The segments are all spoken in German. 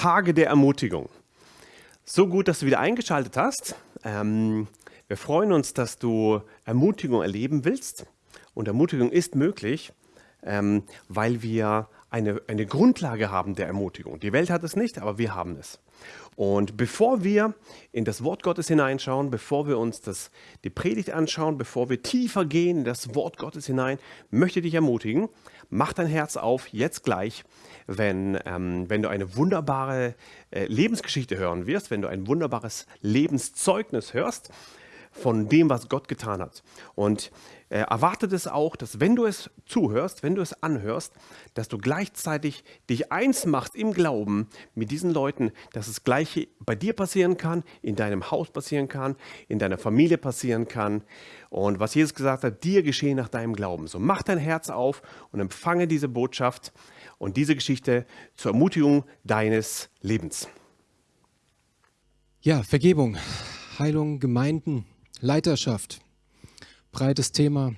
Tage der Ermutigung. So gut, dass du wieder eingeschaltet hast. Ähm, wir freuen uns, dass du Ermutigung erleben willst. Und Ermutigung ist möglich, ähm, weil wir eine, eine Grundlage haben der Ermutigung. Die Welt hat es nicht, aber wir haben es. Und bevor wir in das Wort Gottes hineinschauen, bevor wir uns das, die Predigt anschauen, bevor wir tiefer gehen in das Wort Gottes hinein, möchte ich dich ermutigen, mach dein Herz auf, jetzt gleich, wenn, ähm, wenn du eine wunderbare äh, Lebensgeschichte hören wirst, wenn du ein wunderbares Lebenszeugnis hörst von dem, was Gott getan hat. Und äh, erwartet es auch, dass wenn du es zuhörst, wenn du es anhörst, dass du gleichzeitig dich eins machst im Glauben mit diesen Leuten, dass das Gleiche bei dir passieren kann, in deinem Haus passieren kann, in deiner Familie passieren kann. Und was Jesus gesagt hat, dir geschehen nach deinem Glauben. So mach dein Herz auf und empfange diese Botschaft und diese Geschichte zur Ermutigung deines Lebens. Ja, Vergebung, Heilung, Gemeinden, Leiterschaft, breites Thema.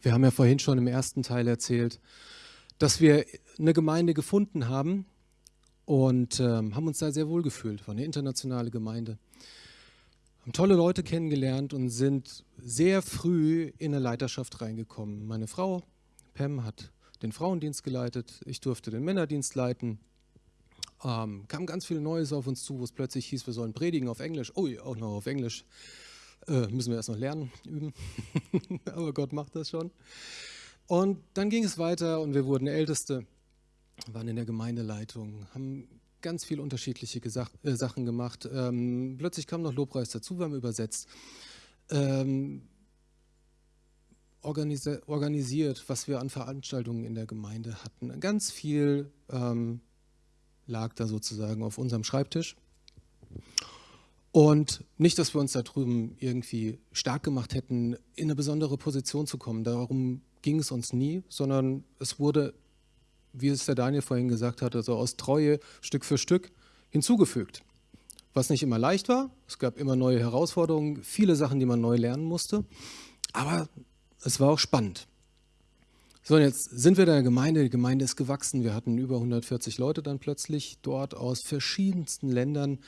Wir haben ja vorhin schon im ersten Teil erzählt, dass wir eine Gemeinde gefunden haben und ähm, haben uns da sehr wohl gefühlt. War eine internationale Gemeinde. Haben tolle Leute kennengelernt und sind sehr früh in eine Leiterschaft reingekommen. Meine Frau, Pam, hat den Frauendienst geleitet, ich durfte den Männerdienst leiten. Ähm, kam ganz viel Neues auf uns zu, wo es plötzlich hieß, wir sollen predigen auf Englisch. Ui, auch noch auf Englisch. Äh, müssen wir erst noch lernen, üben. Aber Gott macht das schon. Und dann ging es weiter und wir wurden Älteste, waren in der Gemeindeleitung, haben ganz viele unterschiedliche Gesach äh, Sachen gemacht. Ähm, plötzlich kam noch Lobpreis dazu, wir haben übersetzt. Ähm, organisi organisiert, was wir an Veranstaltungen in der Gemeinde hatten. Ganz viel ähm, lag da sozusagen auf unserem Schreibtisch. Und nicht, dass wir uns da drüben irgendwie stark gemacht hätten, in eine besondere Position zu kommen. Darum ging es uns nie, sondern es wurde, wie es der Daniel vorhin gesagt hatte, so aus Treue Stück für Stück hinzugefügt. Was nicht immer leicht war, es gab immer neue Herausforderungen, viele Sachen, die man neu lernen musste, aber es war auch spannend. So, und jetzt sind wir in der Gemeinde, die Gemeinde ist gewachsen, wir hatten über 140 Leute dann plötzlich dort aus verschiedensten Ländern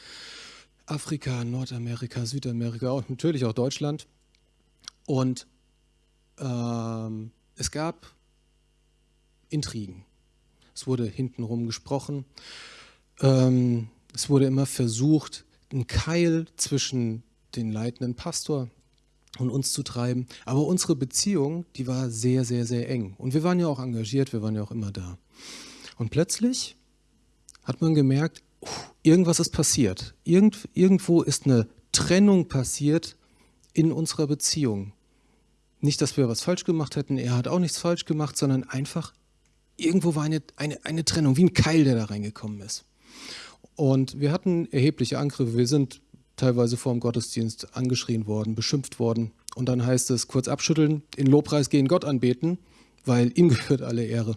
Afrika, Nordamerika, Südamerika und natürlich auch Deutschland. Und ähm, es gab Intrigen. Es wurde hintenrum gesprochen. Ähm, es wurde immer versucht, einen Keil zwischen den leitenden Pastor und uns zu treiben. Aber unsere Beziehung, die war sehr, sehr, sehr eng. Und wir waren ja auch engagiert, wir waren ja auch immer da. Und plötzlich hat man gemerkt, irgendwas ist passiert. Irgend, irgendwo ist eine Trennung passiert in unserer Beziehung. Nicht, dass wir was falsch gemacht hätten, er hat auch nichts falsch gemacht, sondern einfach irgendwo war eine, eine, eine Trennung, wie ein Keil, der da reingekommen ist. Und wir hatten erhebliche Angriffe. Wir sind teilweise vor dem Gottesdienst angeschrien worden, beschimpft worden. Und dann heißt es kurz abschütteln, in Lobpreis gehen, Gott anbeten, weil ihm gehört alle Ehre.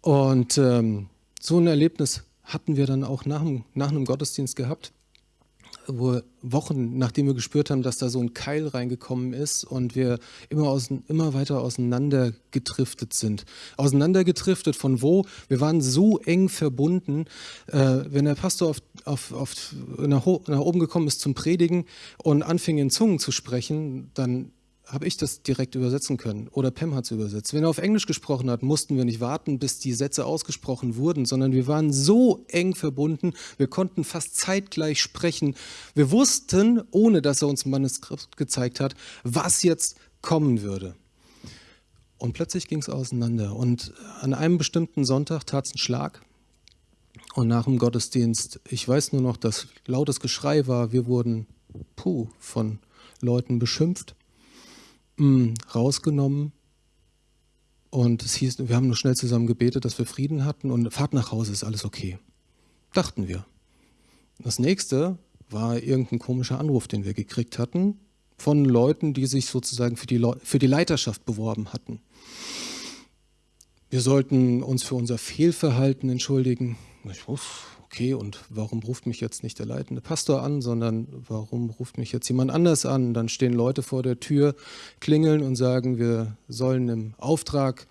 Und ähm, so ein Erlebnis hatten wir dann auch nach, nach einem Gottesdienst gehabt, wo Wochen, nachdem wir gespürt haben, dass da so ein Keil reingekommen ist und wir immer, aus, immer weiter auseinandergedriftet sind. Auseinandergedriftet von wo? Wir waren so eng verbunden. Äh, wenn der Pastor auf, auf, auf nach, nach oben gekommen ist zum Predigen und anfing in Zungen zu sprechen, dann habe ich das direkt übersetzen können oder Pam hat es übersetzt. Wenn er auf Englisch gesprochen hat, mussten wir nicht warten, bis die Sätze ausgesprochen wurden, sondern wir waren so eng verbunden, wir konnten fast zeitgleich sprechen. Wir wussten, ohne dass er uns ein Manuskript gezeigt hat, was jetzt kommen würde. Und plötzlich ging es auseinander. Und an einem bestimmten Sonntag tat es einen Schlag. Und nach dem Gottesdienst, ich weiß nur noch, dass lautes Geschrei war, wir wurden puh, von Leuten beschimpft mh, mm, rausgenommen. Und es hieß, wir haben nur schnell zusammen gebetet, dass wir Frieden hatten und Fahrt nach Hause ist alles okay. Dachten wir. Das nächste war irgendein komischer Anruf, den wir gekriegt hatten von Leuten, die sich sozusagen für die, Le für die Leiterschaft beworben hatten. Wir sollten uns für unser Fehlverhalten entschuldigen. Ich wusste, okay, und warum ruft mich jetzt nicht der leitende Pastor an, sondern warum ruft mich jetzt jemand anders an? Dann stehen Leute vor der Tür, klingeln und sagen, wir sollen im Auftrag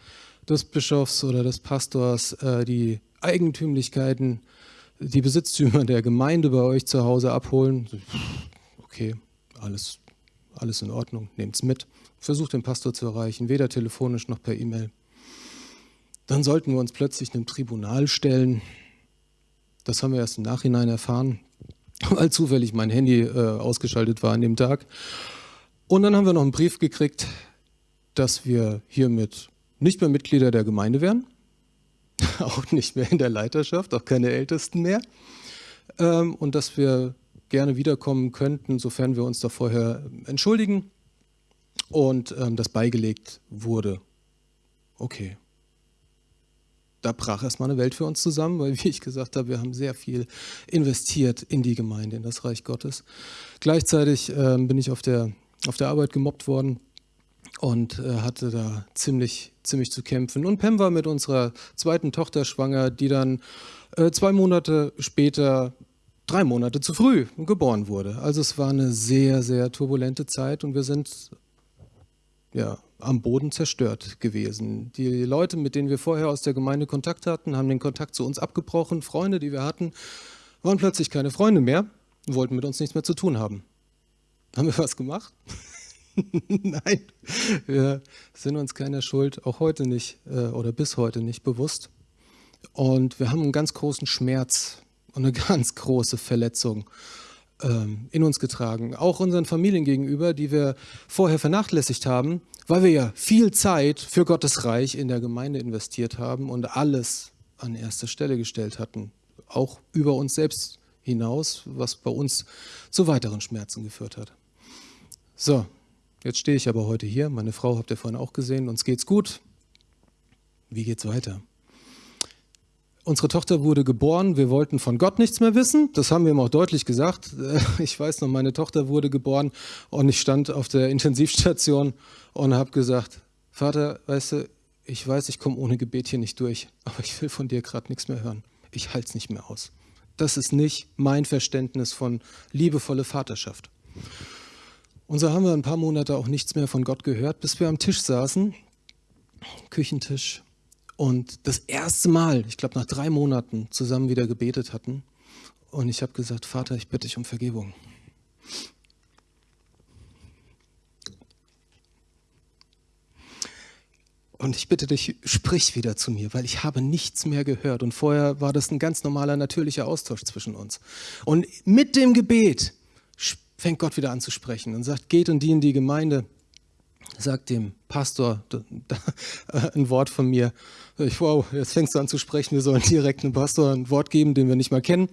des Bischofs oder des Pastors äh, die Eigentümlichkeiten, die Besitztümer der Gemeinde bei euch zu Hause abholen. Okay, alles, alles in Ordnung, nehmt es mit. Versucht den Pastor zu erreichen, weder telefonisch noch per E-Mail. Dann sollten wir uns plötzlich einem Tribunal stellen. Das haben wir erst im Nachhinein erfahren, weil zufällig mein Handy äh, ausgeschaltet war an dem Tag. Und dann haben wir noch einen Brief gekriegt, dass wir hiermit nicht mehr Mitglieder der Gemeinde wären, auch nicht mehr in der Leiterschaft, auch keine Ältesten mehr. Ähm, und dass wir gerne wiederkommen könnten, sofern wir uns da vorher entschuldigen und ähm, das beigelegt wurde. Okay. Da brach erstmal eine Welt für uns zusammen, weil, wie ich gesagt habe, wir haben sehr viel investiert in die Gemeinde, in das Reich Gottes. Gleichzeitig ähm, bin ich auf der, auf der Arbeit gemobbt worden und äh, hatte da ziemlich, ziemlich zu kämpfen. Und Pam war mit unserer zweiten Tochter schwanger, die dann äh, zwei Monate später, drei Monate zu früh geboren wurde. Also es war eine sehr, sehr turbulente Zeit und wir sind ja, am Boden zerstört gewesen. Die Leute, mit denen wir vorher aus der Gemeinde Kontakt hatten, haben den Kontakt zu uns abgebrochen. Freunde, die wir hatten, waren plötzlich keine Freunde mehr und wollten mit uns nichts mehr zu tun haben. Haben wir was gemacht? Nein, wir sind uns keiner Schuld, auch heute nicht äh, oder bis heute nicht bewusst. Und wir haben einen ganz großen Schmerz und eine ganz große Verletzung ähm, in uns getragen. Auch unseren Familien gegenüber, die wir vorher vernachlässigt haben, weil wir ja viel Zeit für Gottes Reich in der Gemeinde investiert haben und alles an erste Stelle gestellt hatten. Auch über uns selbst hinaus, was bei uns zu weiteren Schmerzen geführt hat. So, Jetzt stehe ich aber heute hier. Meine Frau habt ihr vorhin auch gesehen. Uns geht's gut. Wie geht's weiter? Unsere Tochter wurde geboren. Wir wollten von Gott nichts mehr wissen. Das haben wir ihm auch deutlich gesagt. Ich weiß noch, meine Tochter wurde geboren und ich stand auf der Intensivstation und habe gesagt, Vater, weißt du, ich weiß, ich komme ohne Gebet hier nicht durch, aber ich will von dir gerade nichts mehr hören. Ich halte es nicht mehr aus. Das ist nicht mein Verständnis von liebevolle Vaterschaft. Und so haben wir ein paar Monate auch nichts mehr von Gott gehört, bis wir am Tisch saßen, Küchentisch, und das erste Mal, ich glaube nach drei Monaten, zusammen wieder gebetet hatten. Und ich habe gesagt, Vater, ich bitte dich um Vergebung. Und ich bitte dich, sprich wieder zu mir, weil ich habe nichts mehr gehört. Und vorher war das ein ganz normaler, natürlicher Austausch zwischen uns. Und mit dem Gebet fängt Gott wieder an zu sprechen und sagt, geht und dient die Gemeinde. Sagt dem Pastor ein Wort von mir. Ich, wow, jetzt fängst du an zu sprechen, wir sollen direkt einem Pastor ein Wort geben, den wir nicht mal kennen.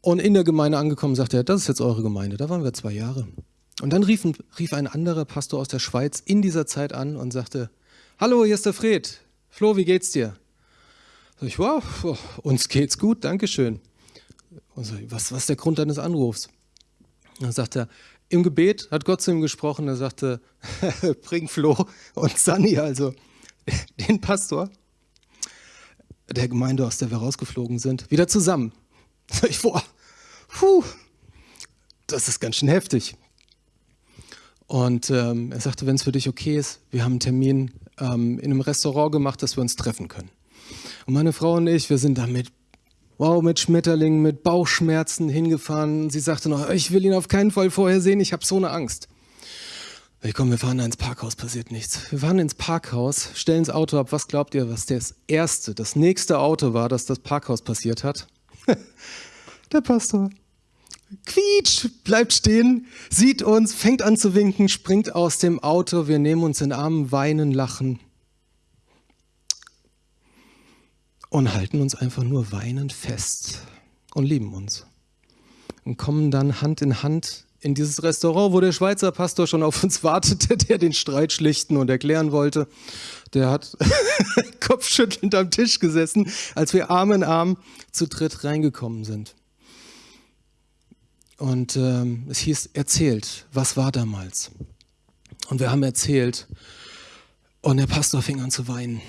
Und in der Gemeinde angekommen sagt er, das ist jetzt eure Gemeinde, da waren wir zwei Jahre. Und dann rief, rief ein anderer Pastor aus der Schweiz in dieser Zeit an und sagte, hallo, hier ist der Fred. Flo, wie geht's dir? Sag ich, wow, uns geht's gut, Dankeschön. Und so, was, was ist der Grund deines Anrufs? Dann sagt er, im Gebet hat Gott zu ihm gesprochen, er sagte, bring Flo und Sunny, also den Pastor der Gemeinde, aus der wir rausgeflogen sind, wieder zusammen. Sag ich, boah, puh, das ist ganz schön heftig. Und ähm, er sagte, wenn es für dich okay ist, wir haben einen Termin ähm, in einem Restaurant gemacht, dass wir uns treffen können. Und meine Frau und ich, wir sind damit wow, mit Schmetterlingen, mit Bauchschmerzen hingefahren. Sie sagte noch, ich will ihn auf keinen Fall vorher sehen, ich habe so eine Angst. Ich komm, wir fahren da ins Parkhaus, passiert nichts. Wir fahren ins Parkhaus, stellen das Auto ab. Was glaubt ihr, was das erste, das nächste Auto war, das das Parkhaus passiert hat? Der Pastor. Quietsch, bleibt stehen, sieht uns, fängt an zu winken, springt aus dem Auto. Wir nehmen uns in den Arm, weinen, lachen. und halten uns einfach nur weinend fest und lieben uns. Und kommen dann Hand in Hand in dieses Restaurant, wo der Schweizer Pastor schon auf uns wartete, der den Streit schlichten und erklären wollte. Der hat kopfschüttelnd am Tisch gesessen, als wir Arm in Arm zu dritt reingekommen sind. Und ähm, es hieß, erzählt, was war damals? Und wir haben erzählt. Und der Pastor fing an zu weinen.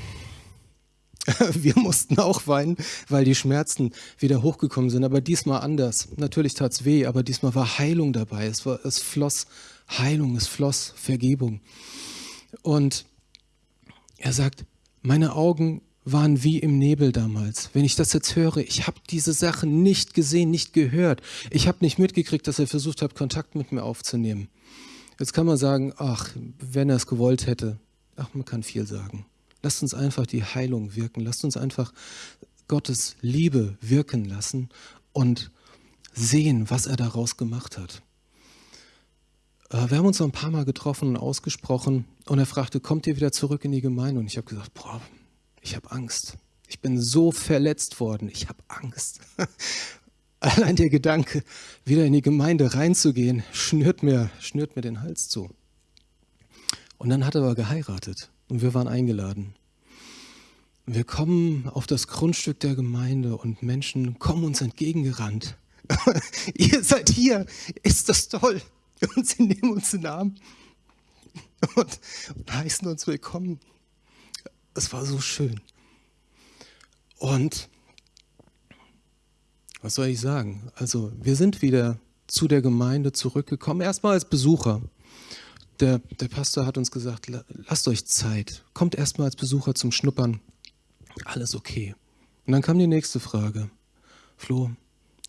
Wir mussten auch weinen, weil die Schmerzen wieder hochgekommen sind, aber diesmal anders. Natürlich tat es weh, aber diesmal war Heilung dabei. Es, war, es floss Heilung, es floss Vergebung. Und er sagt, meine Augen waren wie im Nebel damals. Wenn ich das jetzt höre, ich habe diese Sachen nicht gesehen, nicht gehört. Ich habe nicht mitgekriegt, dass er versucht hat, Kontakt mit mir aufzunehmen. Jetzt kann man sagen, ach, wenn er es gewollt hätte. Ach, man kann viel sagen. Lasst uns einfach die Heilung wirken. Lasst uns einfach Gottes Liebe wirken lassen und sehen, was er daraus gemacht hat. Äh, wir haben uns noch ein paar Mal getroffen und ausgesprochen und er fragte, kommt ihr wieder zurück in die Gemeinde? Und ich habe gesagt, boah, ich habe Angst. Ich bin so verletzt worden, ich habe Angst. Allein der Gedanke, wieder in die Gemeinde reinzugehen, schnürt mir, schnürt mir den Hals zu. Und dann hat er aber geheiratet und wir waren eingeladen. Wir kommen auf das Grundstück der Gemeinde und Menschen kommen uns entgegengerannt. Ihr seid hier, ist das toll. Und sie nehmen uns in den Arm und, und heißen uns willkommen. Es war so schön. Und was soll ich sagen? Also wir sind wieder zu der Gemeinde zurückgekommen, erstmal als Besucher. Der, der Pastor hat uns gesagt, lasst euch Zeit, kommt erstmal als Besucher zum Schnuppern, alles okay. Und dann kam die nächste Frage. Flo,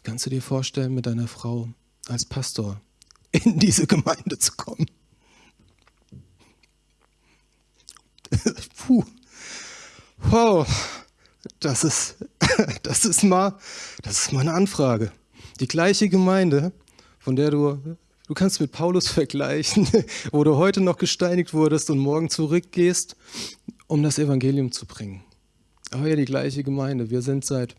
kannst du dir vorstellen, mit deiner Frau als Pastor in diese Gemeinde zu kommen? Puh. Wow, das ist, das ist mal, das ist mal eine Anfrage. Die gleiche Gemeinde, von der du, du kannst mit Paulus vergleichen, wo du heute noch gesteinigt wurdest und morgen zurückgehst, um das Evangelium zu bringen. Aber ja, die gleiche Gemeinde. Wir sind seit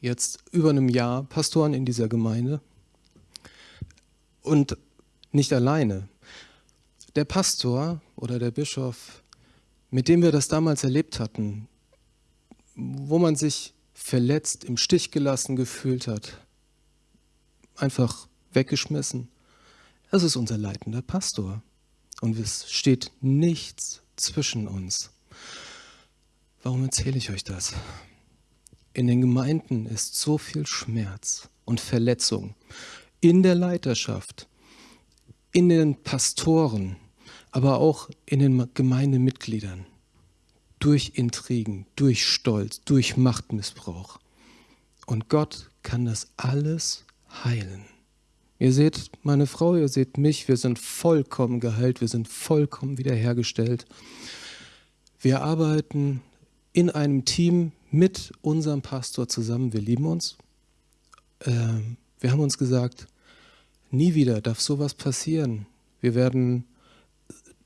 jetzt über einem Jahr Pastoren in dieser Gemeinde. Und nicht alleine. Der Pastor oder der Bischof, mit dem wir das damals erlebt hatten, wo man sich verletzt, im Stich gelassen gefühlt hat, einfach weggeschmissen. Das ist unser leitender Pastor. Und es steht nichts zwischen uns. Warum erzähle ich euch das? In den Gemeinden ist so viel Schmerz und Verletzung. In der Leiterschaft, in den Pastoren, aber auch in den Gemeindemitgliedern durch Intrigen, durch Stolz, durch Machtmissbrauch. Und Gott kann das alles heilen. Ihr seht meine Frau, ihr seht mich, wir sind vollkommen geheilt, wir sind vollkommen wiederhergestellt. Wir arbeiten in einem Team mit unserem Pastor zusammen, wir lieben uns. Ähm, wir haben uns gesagt, nie wieder darf sowas passieren. Wir werden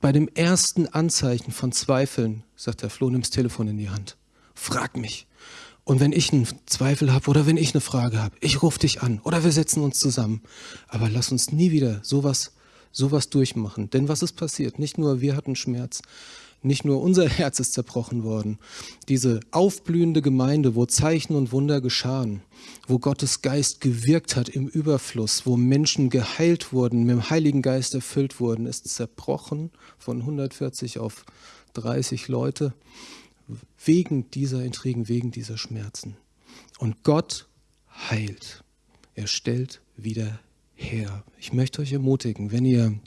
bei dem ersten Anzeichen von Zweifeln, sagt der Flo, nimm das Telefon in die Hand. Frag mich. Und wenn ich einen Zweifel habe oder wenn ich eine Frage habe, ich rufe dich an oder wir setzen uns zusammen. Aber lass uns nie wieder sowas, sowas durchmachen. Denn was ist passiert? Nicht nur wir hatten Schmerz, nicht nur unser Herz ist zerbrochen worden. Diese aufblühende Gemeinde, wo Zeichen und Wunder geschahen, wo Gottes Geist gewirkt hat im Überfluss, wo Menschen geheilt wurden, mit dem Heiligen Geist erfüllt wurden, ist zerbrochen von 140 auf 30 Leute wegen dieser Intrigen, wegen dieser Schmerzen. Und Gott heilt. Er stellt wieder her. Ich möchte euch ermutigen, wenn ihr,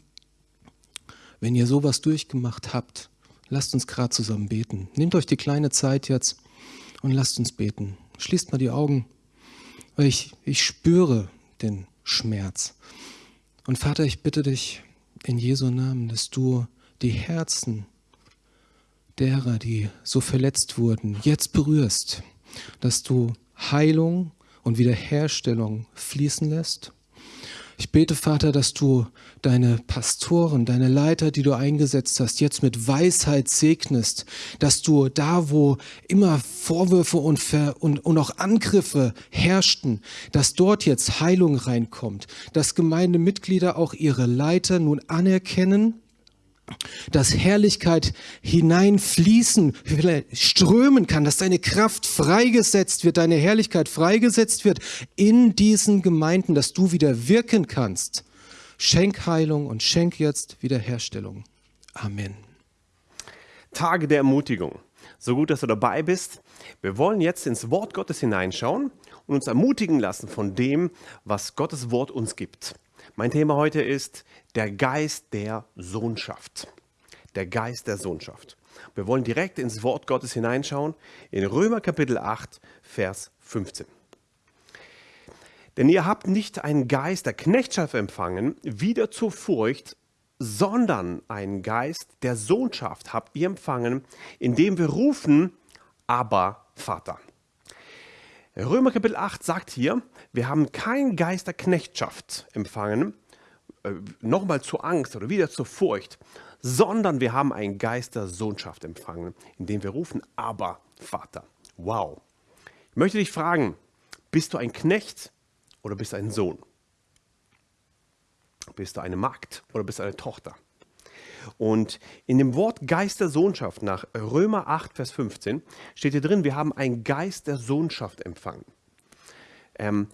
wenn ihr sowas durchgemacht habt, Lasst uns gerade zusammen beten. Nehmt euch die kleine Zeit jetzt und lasst uns beten. Schließt mal die Augen, weil ich, ich spüre den Schmerz. Und Vater, ich bitte dich in Jesu Namen, dass du die Herzen derer, die so verletzt wurden, jetzt berührst, dass du Heilung und Wiederherstellung fließen lässt ich bete, Vater, dass du deine Pastoren, deine Leiter, die du eingesetzt hast, jetzt mit Weisheit segnest, dass du da, wo immer Vorwürfe und, und, und auch Angriffe herrschten, dass dort jetzt Heilung reinkommt, dass Gemeindemitglieder auch ihre Leiter nun anerkennen dass Herrlichkeit hineinfließen, strömen kann, dass deine Kraft freigesetzt wird, deine Herrlichkeit freigesetzt wird in diesen Gemeinden, dass du wieder wirken kannst. Schenk Heilung und schenk jetzt Wiederherstellung. Amen. Tage der Ermutigung. So gut, dass du dabei bist. Wir wollen jetzt ins Wort Gottes hineinschauen und uns ermutigen lassen von dem, was Gottes Wort uns gibt. Mein Thema heute ist der Geist der Sohnschaft. Der Geist der Sohnschaft. Wir wollen direkt ins Wort Gottes hineinschauen, in Römer Kapitel 8, Vers 15. Denn ihr habt nicht einen Geist der Knechtschaft empfangen, wieder zur Furcht, sondern einen Geist der Sohnschaft habt ihr empfangen, indem wir rufen, aber Vater. Römer Kapitel 8 sagt hier, wir haben keinen Geist der Knechtschaft empfangen, äh, nochmal zur Angst oder wieder zur Furcht, sondern wir haben einen Geist der Sohnschaft empfangen, indem wir rufen, aber Vater. Wow. Ich möchte dich fragen, bist du ein Knecht oder bist du ein Sohn? Bist du eine Magd oder bist du eine Tochter? Und in dem Wort Geist der Sohnschaft nach Römer 8, Vers 15 steht hier drin, wir haben einen Geist der Sohnschaft empfangen. Ähm,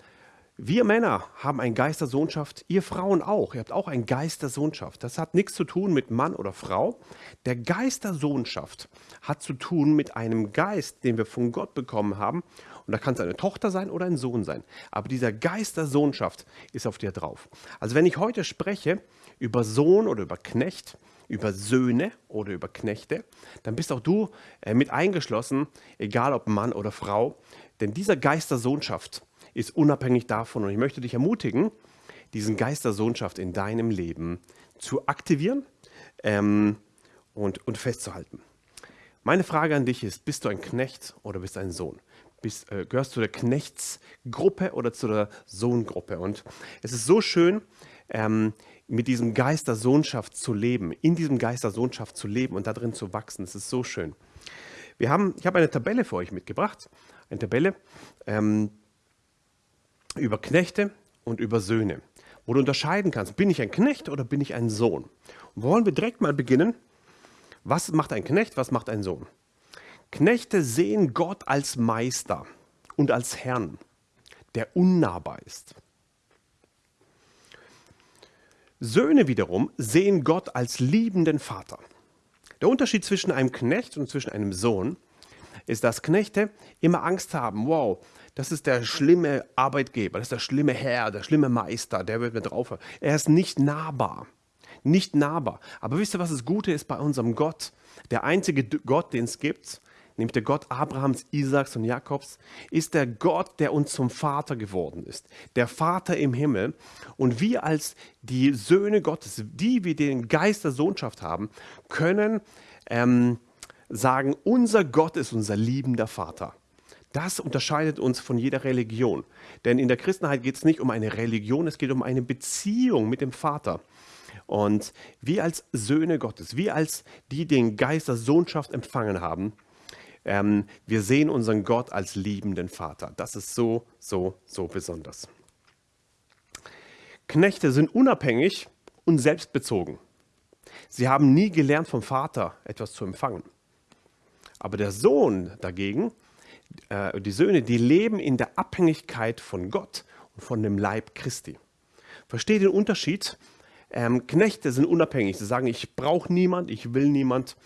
wir Männer haben einen Geist der Sohnschaft, ihr Frauen auch. Ihr habt auch einen Geist der Sohnschaft. Das hat nichts zu tun mit Mann oder Frau. Der Geist der Sohnschaft hat zu tun mit einem Geist, den wir von Gott bekommen haben. Und da kann es eine Tochter sein oder ein Sohn sein. Aber dieser Geist der Sohnschaft ist auf dir drauf. Also wenn ich heute spreche über Sohn oder über Knecht, über Söhne oder über Knechte, dann bist auch du äh, mit eingeschlossen, egal ob Mann oder Frau. Denn dieser Geist der Sohnschaft ist unabhängig davon. Und ich möchte dich ermutigen, diesen Geist der Sohnschaft in deinem Leben zu aktivieren ähm, und, und festzuhalten. Meine Frage an dich ist, bist du ein Knecht oder bist du ein Sohn? Bist, äh, gehörst du der Knechtsgruppe oder zu der Sohngruppe? Und es ist so schön, ähm, mit diesem Geist der Sohnschaft zu leben, in diesem Geist der Sohnschaft zu leben und darin zu wachsen. Es ist so schön. Wir haben, ich habe eine Tabelle für euch mitgebracht, eine Tabelle, ähm, über Knechte und über Söhne, wo du unterscheiden kannst, bin ich ein Knecht oder bin ich ein Sohn. Und wollen wir direkt mal beginnen. Was macht ein Knecht, was macht ein Sohn? Knechte sehen Gott als Meister und als Herrn, der unnahbar ist. Söhne wiederum sehen Gott als liebenden Vater. Der Unterschied zwischen einem Knecht und zwischen einem Sohn ist, dass Knechte immer Angst haben, wow, das ist der schlimme Arbeitgeber, das ist der schlimme Herr, der schlimme Meister, der wird mir drauf. Er ist nicht nahbar. Nicht nahbar. Aber wisst ihr, was das Gute ist bei unserem Gott? Der einzige Gott, den es gibt, nämlich der Gott Abrahams, Isaaks und Jakobs, ist der Gott, der uns zum Vater geworden ist. Der Vater im Himmel. Und wir als die Söhne Gottes, die wir den Geist der Sohnschaft haben, können ähm, sagen, unser Gott ist unser liebender Vater. Das unterscheidet uns von jeder Religion. Denn in der Christenheit geht es nicht um eine Religion, es geht um eine Beziehung mit dem Vater. Und wir als Söhne Gottes, wir als die, die den Geist der Sohnschaft empfangen haben, ähm, wir sehen unseren Gott als liebenden Vater. Das ist so, so, so besonders. Knechte sind unabhängig und selbstbezogen. Sie haben nie gelernt vom Vater etwas zu empfangen. Aber der Sohn dagegen äh, die Söhne, die leben in der Abhängigkeit von Gott und von dem Leib Christi. Versteht den Unterschied? Ähm, Knechte sind unabhängig. Sie sagen, ich brauche niemand, ich will niemand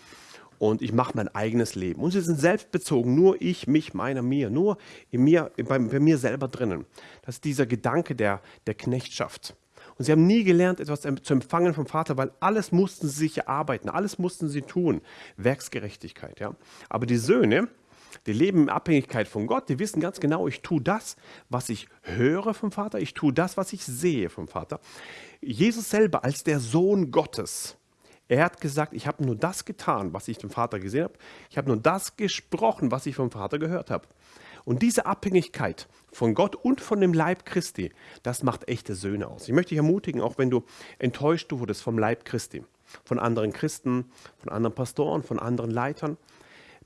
und ich mache mein eigenes Leben. Und sie sind selbstbezogen, nur ich, mich, meiner, mir, nur in mir, bei, bei mir selber drinnen. Das ist dieser Gedanke der, der Knechtschaft. Und sie haben nie gelernt, etwas zu empfangen vom Vater, weil alles mussten sie sich erarbeiten, alles mussten sie tun. Werksgerechtigkeit. Ja? Aber die Söhne, die leben in Abhängigkeit von Gott. Die wissen ganz genau, ich tue das, was ich höre vom Vater. Ich tue das, was ich sehe vom Vater. Jesus selber als der Sohn Gottes, er hat gesagt, ich habe nur das getan, was ich vom Vater gesehen habe. Ich habe nur das gesprochen, was ich vom Vater gehört habe. Und diese Abhängigkeit von Gott und von dem Leib Christi, das macht echte Söhne aus. Ich möchte dich ermutigen, auch wenn du enttäuscht wurdest vom Leib Christi, von anderen Christen, von anderen Pastoren, von anderen Leitern,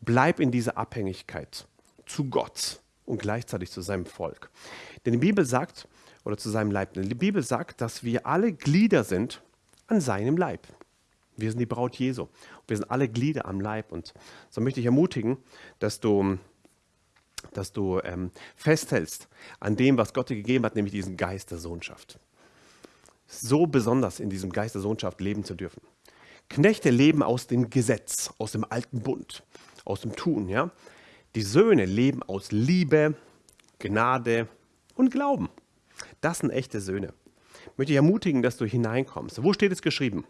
Bleib in dieser Abhängigkeit zu Gott und gleichzeitig zu seinem Volk. Denn die Bibel sagt, oder zu seinem Leib, denn die Bibel sagt, dass wir alle Glieder sind an seinem Leib. Wir sind die Braut Jesu. Wir sind alle Glieder am Leib. Und so möchte ich ermutigen, dass du, dass du ähm, festhältst an dem, was Gott dir gegeben hat, nämlich diesen Geist der Sohnschaft. So besonders in diesem Geist der Sohnschaft leben zu dürfen. Knechte leben aus dem Gesetz, aus dem alten Bund aus dem Tun. Ja? Die Söhne leben aus Liebe, Gnade und Glauben. Das sind echte Söhne. Ich möchte dich ermutigen, dass du hineinkommst. Wo steht es geschrieben?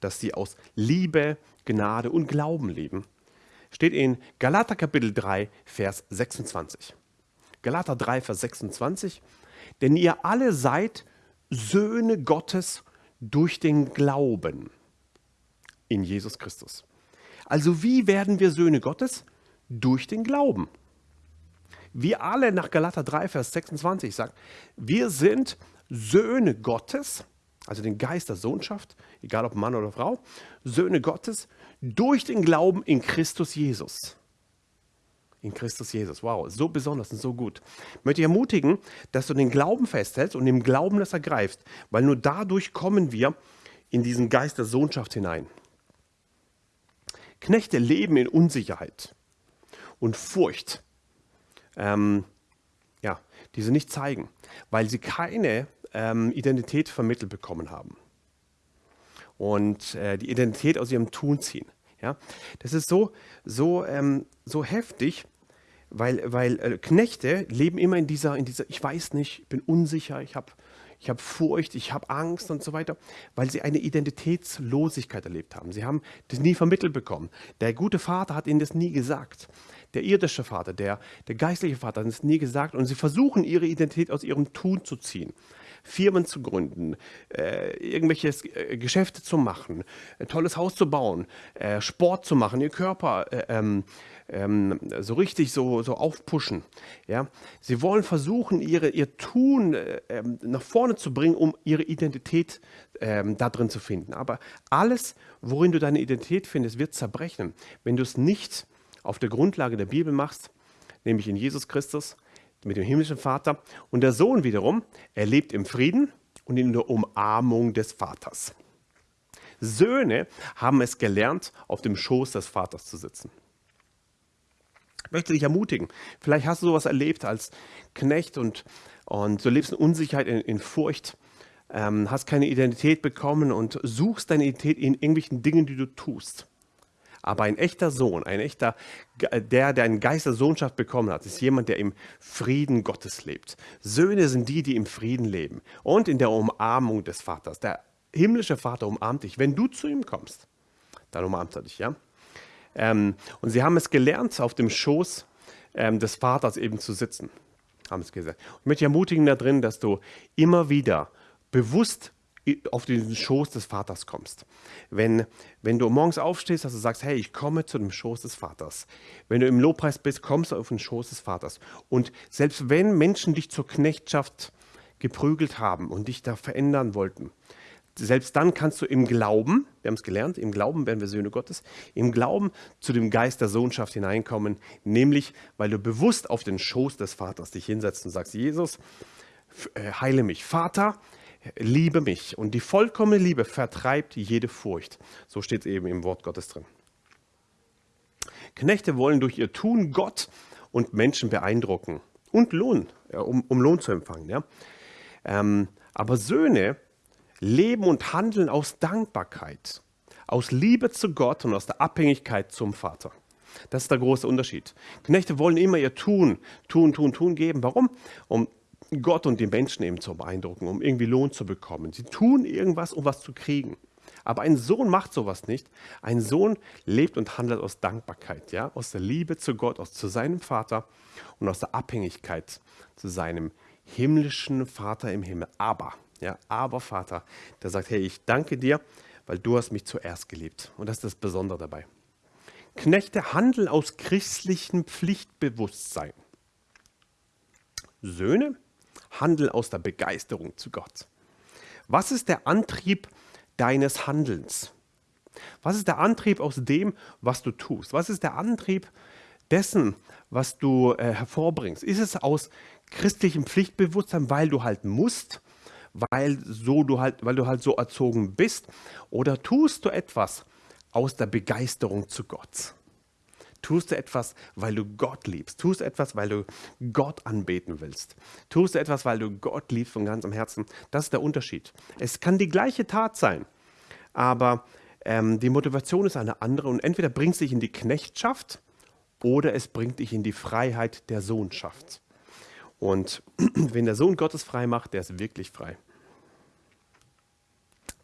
Dass sie aus Liebe, Gnade und Glauben leben. steht in Galater Kapitel 3, Vers 26. Galater 3, Vers 26. Denn ihr alle seid Söhne Gottes durch den Glauben in Jesus Christus. Also wie werden wir Söhne Gottes? Durch den Glauben. Wir alle nach Galater 3, Vers 26 sagen, wir sind Söhne Gottes, also den Geist der Sohnschaft, egal ob Mann oder Frau, Söhne Gottes durch den Glauben in Christus Jesus. In Christus Jesus. Wow, so besonders und so gut. Ich möchte dich ermutigen, dass du den Glauben festhältst und im Glauben das ergreifst, weil nur dadurch kommen wir in diesen Geist der Sohnschaft hinein. Knechte leben in Unsicherheit und Furcht, ähm, ja, die sie nicht zeigen, weil sie keine ähm, Identität vermittelt bekommen haben und äh, die Identität aus ihrem Tun ziehen. Ja? Das ist so, so, ähm, so heftig, weil, weil äh, Knechte leben immer in dieser, in dieser, ich weiß nicht, ich bin unsicher, ich habe ich hab Furcht, ich habe Angst und so weiter, weil sie eine Identitätslosigkeit erlebt haben. Sie haben das nie vermittelt bekommen. Der gute Vater hat ihnen das nie gesagt. Der irdische Vater, der, der geistliche Vater hat es nie gesagt und sie versuchen ihre Identität aus ihrem Tun zu ziehen. Firmen zu gründen, äh, irgendwelche äh, Geschäfte zu machen, ein tolles Haus zu bauen, äh, Sport zu machen, ihr Körper äh, ähm, ähm, so richtig so, so aufpushen. Ja? Sie wollen versuchen, ihre, ihr Tun äh, ähm, nach vorne zu bringen, um ihre Identität ähm, da drin zu finden. Aber alles, worin du deine Identität findest, wird zerbrechen, wenn du es nicht auf der Grundlage der Bibel machst, nämlich in Jesus Christus, mit dem himmlischen Vater. Und der Sohn wiederum, er lebt im Frieden und in der Umarmung des Vaters. Söhne haben es gelernt, auf dem Schoß des Vaters zu sitzen. Ich möchte dich ermutigen. Vielleicht hast du sowas erlebt als Knecht und, und du lebst in Unsicherheit, in, in Furcht, ähm, hast keine Identität bekommen und suchst deine Identität in irgendwelchen Dingen, die du tust. Aber ein echter Sohn, ein echter, der, der einen Geist der Sohnschaft bekommen hat, ist jemand, der im Frieden Gottes lebt. Söhne sind die, die im Frieden leben und in der Umarmung des Vaters. Der himmlische Vater umarmt dich. Wenn du zu ihm kommst, dann umarmt er dich, ja. Ähm, und sie haben es gelernt, auf dem Schoß ähm, des Vaters eben zu sitzen. Haben es gesagt. Ich möchte ermutigen da drin, dass du immer wieder bewusst auf den Schoß des Vaters kommst. Wenn, wenn du morgens aufstehst, dass du sagst, hey, ich komme zu dem Schoß des Vaters. Wenn du im Lobpreis bist, kommst du auf den Schoß des Vaters. Und selbst wenn Menschen dich zur Knechtschaft geprügelt haben und dich da verändern wollten, selbst dann kannst du im Glauben, wir haben es gelernt, im Glauben werden wir Söhne Gottes, im Glauben zu dem Geist der Sohnschaft hineinkommen, nämlich weil du bewusst auf den Schoß des Vaters dich hinsetzt und sagst, Jesus, äh, heile mich. Vater, liebe mich. Und die vollkommene Liebe vertreibt jede Furcht. So steht es eben im Wort Gottes drin. Knechte wollen durch ihr Tun Gott und Menschen beeindrucken und Lohn, um, um Lohn zu empfangen. Ja? Ähm, aber Söhne leben und handeln aus Dankbarkeit, aus Liebe zu Gott und aus der Abhängigkeit zum Vater. Das ist der große Unterschied. Knechte wollen immer ihr Tun, Tun, Tun, Tun geben. Warum? Um Gott und die Menschen eben zu beeindrucken, um irgendwie Lohn zu bekommen. Sie tun irgendwas, um was zu kriegen. Aber ein Sohn macht sowas nicht. Ein Sohn lebt und handelt aus Dankbarkeit, ja, aus der Liebe zu Gott, aus zu seinem Vater und aus der Abhängigkeit zu seinem himmlischen Vater im Himmel. Aber, ja, aber Vater, der sagt, hey, ich danke dir, weil du hast mich zuerst geliebt. Und das ist das Besondere dabei. Knechte handeln aus christlichem Pflichtbewusstsein. Söhne Handel aus der Begeisterung zu Gott. Was ist der Antrieb deines Handelns? Was ist der Antrieb aus dem, was du tust? Was ist der Antrieb dessen, was du äh, hervorbringst? Ist es aus christlichem Pflichtbewusstsein, weil du halt musst, weil, so du halt, weil du halt so erzogen bist? Oder tust du etwas aus der Begeisterung zu Gott? Tust du etwas, weil du Gott liebst? Tust du etwas, weil du Gott anbeten willst? Tust du etwas, weil du Gott liebst von ganzem Herzen? Das ist der Unterschied. Es kann die gleiche Tat sein, aber ähm, die Motivation ist eine andere und entweder bringt es dich in die Knechtschaft oder es bringt dich in die Freiheit der Sohnschaft. Und wenn der Sohn Gottes frei macht, der ist wirklich frei.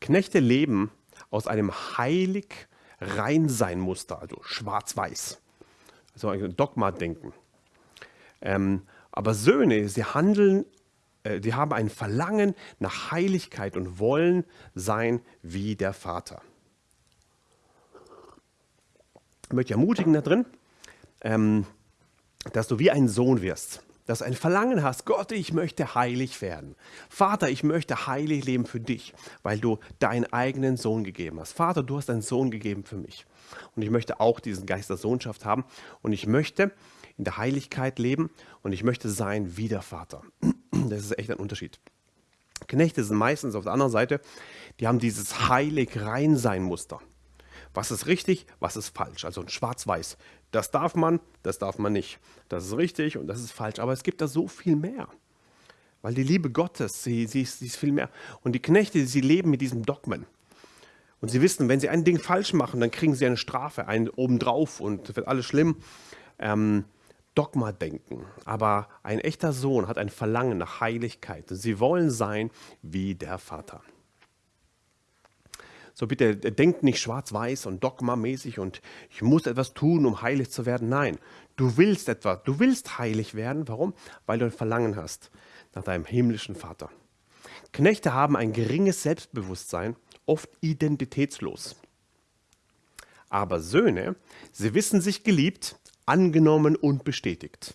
Knechte leben aus einem heilig Reinsein Muster, also schwarz-weiß. so ein Dogma-Denken. Ähm, aber Söhne, sie handeln, äh, die haben ein Verlangen nach Heiligkeit und wollen sein wie der Vater. Ich möchte ermutigen da drin, ähm, dass du wie ein Sohn wirst dass du ein Verlangen hast, Gott, ich möchte heilig werden. Vater, ich möchte heilig leben für dich, weil du deinen eigenen Sohn gegeben hast. Vater, du hast deinen Sohn gegeben für mich. Und ich möchte auch diesen Geist der Sohnschaft haben. Und ich möchte in der Heiligkeit leben und ich möchte sein wie der Vater. Das ist echt ein Unterschied. Knechte sind meistens auf der anderen Seite, die haben dieses heilig rein sein Muster. Was ist richtig, was ist falsch? Also ein Schwarz-Weiß. Das darf man, das darf man nicht. Das ist richtig und das ist falsch. Aber es gibt da so viel mehr. Weil die Liebe Gottes, sie, sie, ist, sie ist viel mehr. Und die Knechte, sie leben mit diesem Dogmen. Und sie wissen, wenn sie ein Ding falsch machen, dann kriegen sie eine Strafe, einen obendrauf und wird alles schlimm. Ähm, Dogma denken. Aber ein echter Sohn hat ein Verlangen nach Heiligkeit. Sie wollen sein wie der Vater. So bitte denkt nicht schwarz-weiß und dogmamäßig und ich muss etwas tun, um heilig zu werden. Nein, du willst etwas, du willst heilig werden. Warum? Weil du ein Verlangen hast nach deinem himmlischen Vater. Knechte haben ein geringes Selbstbewusstsein, oft identitätslos. Aber Söhne, sie wissen sich geliebt, angenommen und bestätigt.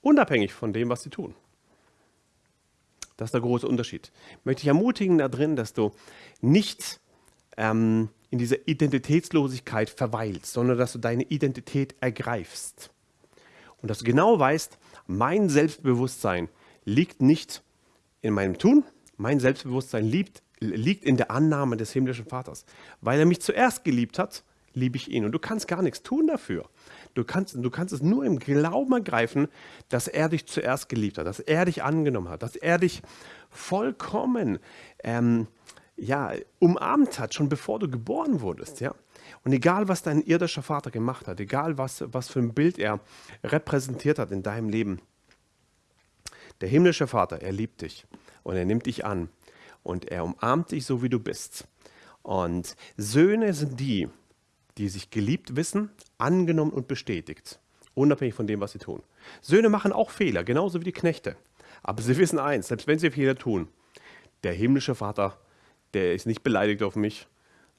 Unabhängig von dem, was sie tun. Das ist der große Unterschied. Ich möchte dich ermutigen da drin, dass du nicht ähm, in dieser Identitätslosigkeit verweilst, sondern dass du deine Identität ergreifst. Und dass du genau weißt, mein Selbstbewusstsein liegt nicht in meinem Tun, mein Selbstbewusstsein liegt, liegt in der Annahme des himmlischen Vaters. Weil er mich zuerst geliebt hat, liebe ich ihn. Und du kannst gar nichts tun dafür. Du kannst, du kannst es nur im Glauben ergreifen, dass er dich zuerst geliebt hat, dass er dich angenommen hat, dass er dich vollkommen ähm, ja, umarmt hat, schon bevor du geboren wurdest. Ja? Und egal, was dein irdischer Vater gemacht hat, egal, was, was für ein Bild er repräsentiert hat in deinem Leben, der himmlische Vater, er liebt dich und er nimmt dich an und er umarmt dich so, wie du bist. Und Söhne sind die, die sich geliebt wissen, angenommen und bestätigt, unabhängig von dem, was sie tun. Söhne machen auch Fehler, genauso wie die Knechte. Aber sie wissen eins, selbst wenn sie Fehler tun, der himmlische Vater der ist nicht beleidigt auf mich,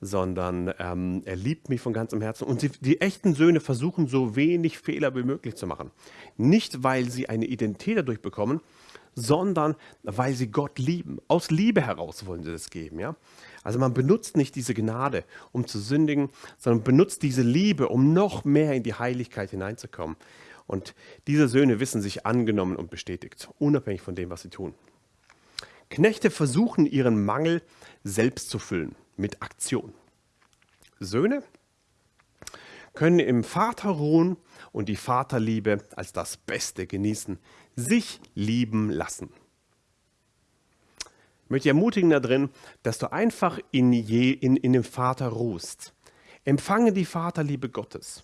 sondern ähm, er liebt mich von ganzem Herzen. Und sie, die echten Söhne versuchen so wenig Fehler wie möglich zu machen. Nicht, weil sie eine Identität dadurch bekommen, sondern weil sie Gott lieben. Aus Liebe heraus wollen sie das geben. Ja? Also man benutzt nicht diese Gnade, um zu sündigen, sondern benutzt diese Liebe, um noch mehr in die Heiligkeit hineinzukommen. Und diese Söhne wissen sich angenommen und bestätigt, unabhängig von dem, was sie tun. Knechte versuchen ihren Mangel selbst zu füllen mit Aktion. Söhne können im Vater ruhen und die Vaterliebe als das Beste genießen, sich lieben lassen. Ich möchte dich ermutigen da drin, dass du einfach in, je, in, in dem Vater ruhst. Empfange die Vaterliebe Gottes.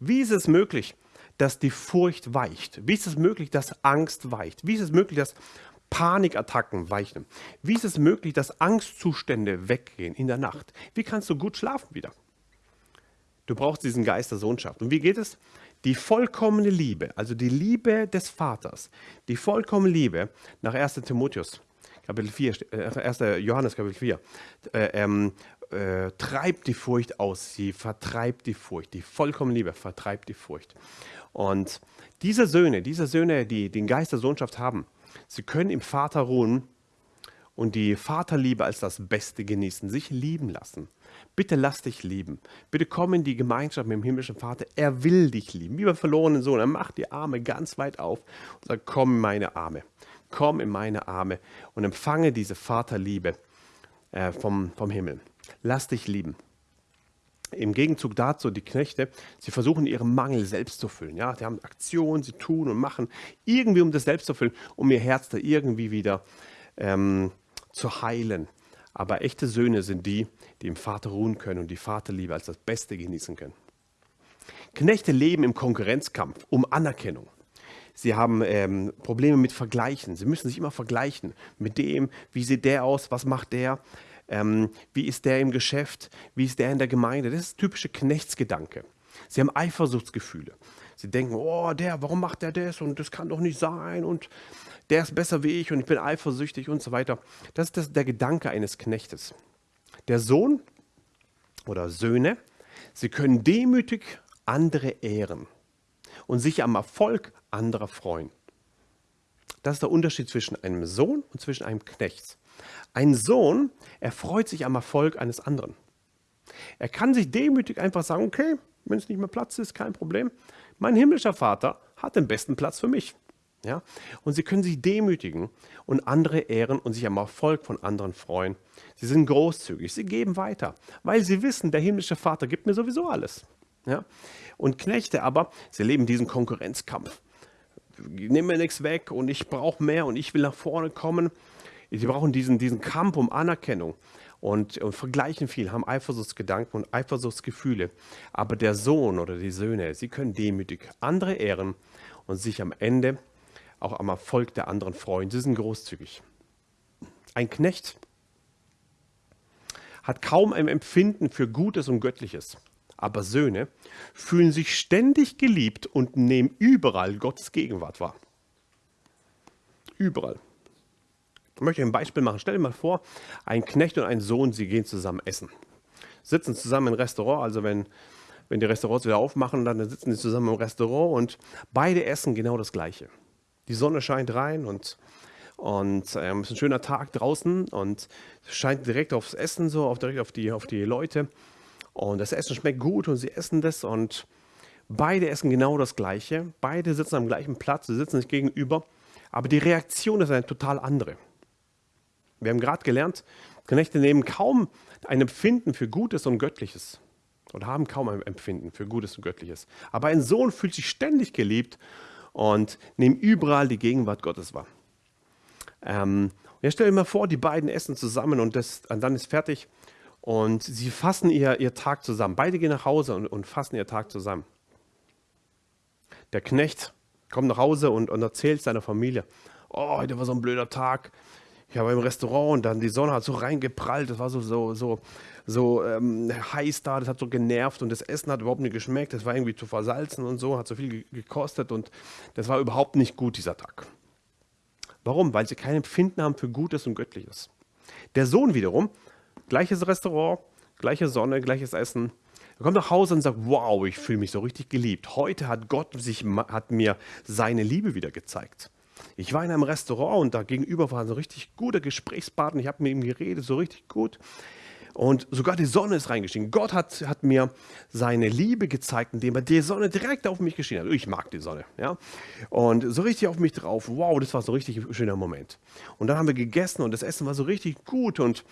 Wie ist es möglich, dass die Furcht weicht? Wie ist es möglich, dass Angst weicht? Wie ist es möglich, dass Panikattacken weichen. Wie ist es möglich, dass Angstzustände weggehen in der Nacht? Wie kannst du gut schlafen wieder? Du brauchst diesen Geist der Sohnschaft. Und wie geht es? Die vollkommene Liebe, also die Liebe des Vaters, die vollkommene Liebe nach 1. Timotheus, Kapitel 4, 1. Äh, Johannes Kapitel 4, äh, ähm, äh, treibt die Furcht aus, sie vertreibt die Furcht, die vollkommene Liebe vertreibt die Furcht. Und diese Söhne, diese Söhne, die den Geist der Sohnschaft haben, Sie können im Vater ruhen und die Vaterliebe als das Beste genießen, sich lieben lassen. Bitte lass dich lieben. Bitte komm in die Gemeinschaft mit dem himmlischen Vater. Er will dich lieben, wie beim verlorenen Sohn. Er macht die Arme ganz weit auf und sagt, komm in meine Arme. Komm in meine Arme und empfange diese Vaterliebe äh, vom, vom Himmel. Lass dich lieben. Im Gegenzug dazu, die Knechte, sie versuchen ihren Mangel selbst zu füllen. Ja? Sie haben Aktionen, sie tun und machen irgendwie, um das selbst zu füllen, um ihr Herz da irgendwie wieder ähm, zu heilen. Aber echte Söhne sind die, die im Vater ruhen können und die Vaterliebe als das Beste genießen können. Knechte leben im Konkurrenzkampf um Anerkennung. Sie haben ähm, Probleme mit Vergleichen. Sie müssen sich immer vergleichen mit dem, wie sieht der aus, was macht der. Ähm, wie ist der im Geschäft? Wie ist der in der Gemeinde? Das ist typische Knechtsgedanke. Sie haben Eifersuchtsgefühle. Sie denken, oh, der, warum macht der das und das kann doch nicht sein und der ist besser wie ich und ich bin eifersüchtig und so weiter. Das ist das, der Gedanke eines Knechtes. Der Sohn oder Söhne, sie können demütig andere ehren und sich am Erfolg anderer freuen. Das ist der Unterschied zwischen einem Sohn und zwischen einem Knecht. Ein Sohn erfreut sich am Erfolg eines anderen. Er kann sich demütig einfach sagen, okay, wenn es nicht mehr Platz ist, kein Problem. Mein himmlischer Vater hat den besten Platz für mich. Ja? Und sie können sich demütigen und andere ehren und sich am Erfolg von anderen freuen. Sie sind großzügig, sie geben weiter, weil sie wissen, der himmlische Vater gibt mir sowieso alles. Ja? Und Knechte aber, sie leben diesen Konkurrenzkampf. Nimm mir nichts weg und ich brauche mehr und ich will nach vorne kommen. Sie brauchen diesen, diesen Kampf um Anerkennung und, und vergleichen viel, haben Eifersuchtsgedanken und Eifersuchtsgefühle. Aber der Sohn oder die Söhne, sie können demütig andere ehren und sich am Ende auch am Erfolg der anderen freuen. Sie sind großzügig. Ein Knecht hat kaum ein Empfinden für Gutes und Göttliches. Aber Söhne fühlen sich ständig geliebt und nehmen überall Gottes Gegenwart wahr. Überall. Ich möchte ein Beispiel machen. Stell dir mal vor, ein Knecht und ein Sohn, sie gehen zusammen essen. Sitzen zusammen im Restaurant, also wenn, wenn die Restaurants wieder aufmachen, dann sitzen sie zusammen im Restaurant und beide essen genau das Gleiche. Die Sonne scheint rein und, und ähm, es ist ein schöner Tag draußen und es scheint direkt aufs Essen so, auf, direkt auf die, auf die Leute. Und das Essen schmeckt gut und sie essen das und beide essen genau das Gleiche. Beide sitzen am gleichen Platz, sie sitzen sich gegenüber, aber die Reaktion ist eine total andere. Wir haben gerade gelernt, Knechte nehmen kaum ein Empfinden für Gutes und Göttliches oder haben kaum ein Empfinden für Gutes und Göttliches. Aber ein Sohn fühlt sich ständig geliebt und nimmt überall die Gegenwart Gottes wahr. Ähm, jetzt stell dir mal vor, die beiden essen zusammen und, das, und dann ist fertig und sie fassen ihr, ihr Tag zusammen. Beide gehen nach Hause und, und fassen ihr Tag zusammen. Der Knecht kommt nach Hause und, und erzählt seiner Familie, oh, heute war so ein blöder Tag ich war im Restaurant und dann die Sonne hat so reingeprallt, das war so, so, so, so ähm, heiß da, das hat so genervt und das Essen hat überhaupt nicht geschmeckt, das war irgendwie zu versalzen und so, hat so viel gekostet und das war überhaupt nicht gut, dieser Tag. Warum? Weil sie kein Empfinden haben für Gutes und Göttliches. Der Sohn wiederum, gleiches Restaurant, gleiche Sonne, gleiches Essen, er kommt nach Hause und sagt, wow, ich fühle mich so richtig geliebt. Heute hat Gott sich, hat mir seine Liebe wieder gezeigt. Ich war in einem Restaurant und da gegenüber war ein so richtig guter Gesprächspartner. Ich habe mit ihm geredet, so richtig gut. Und sogar die Sonne ist reingestiegen. Gott hat, hat mir seine Liebe gezeigt, indem er die Sonne direkt auf mich geschienen hat. Ich mag die Sonne. Ja? Und so richtig auf mich drauf. Wow, das war so ein richtig schöner Moment. Und dann haben wir gegessen und das Essen war so richtig gut. Und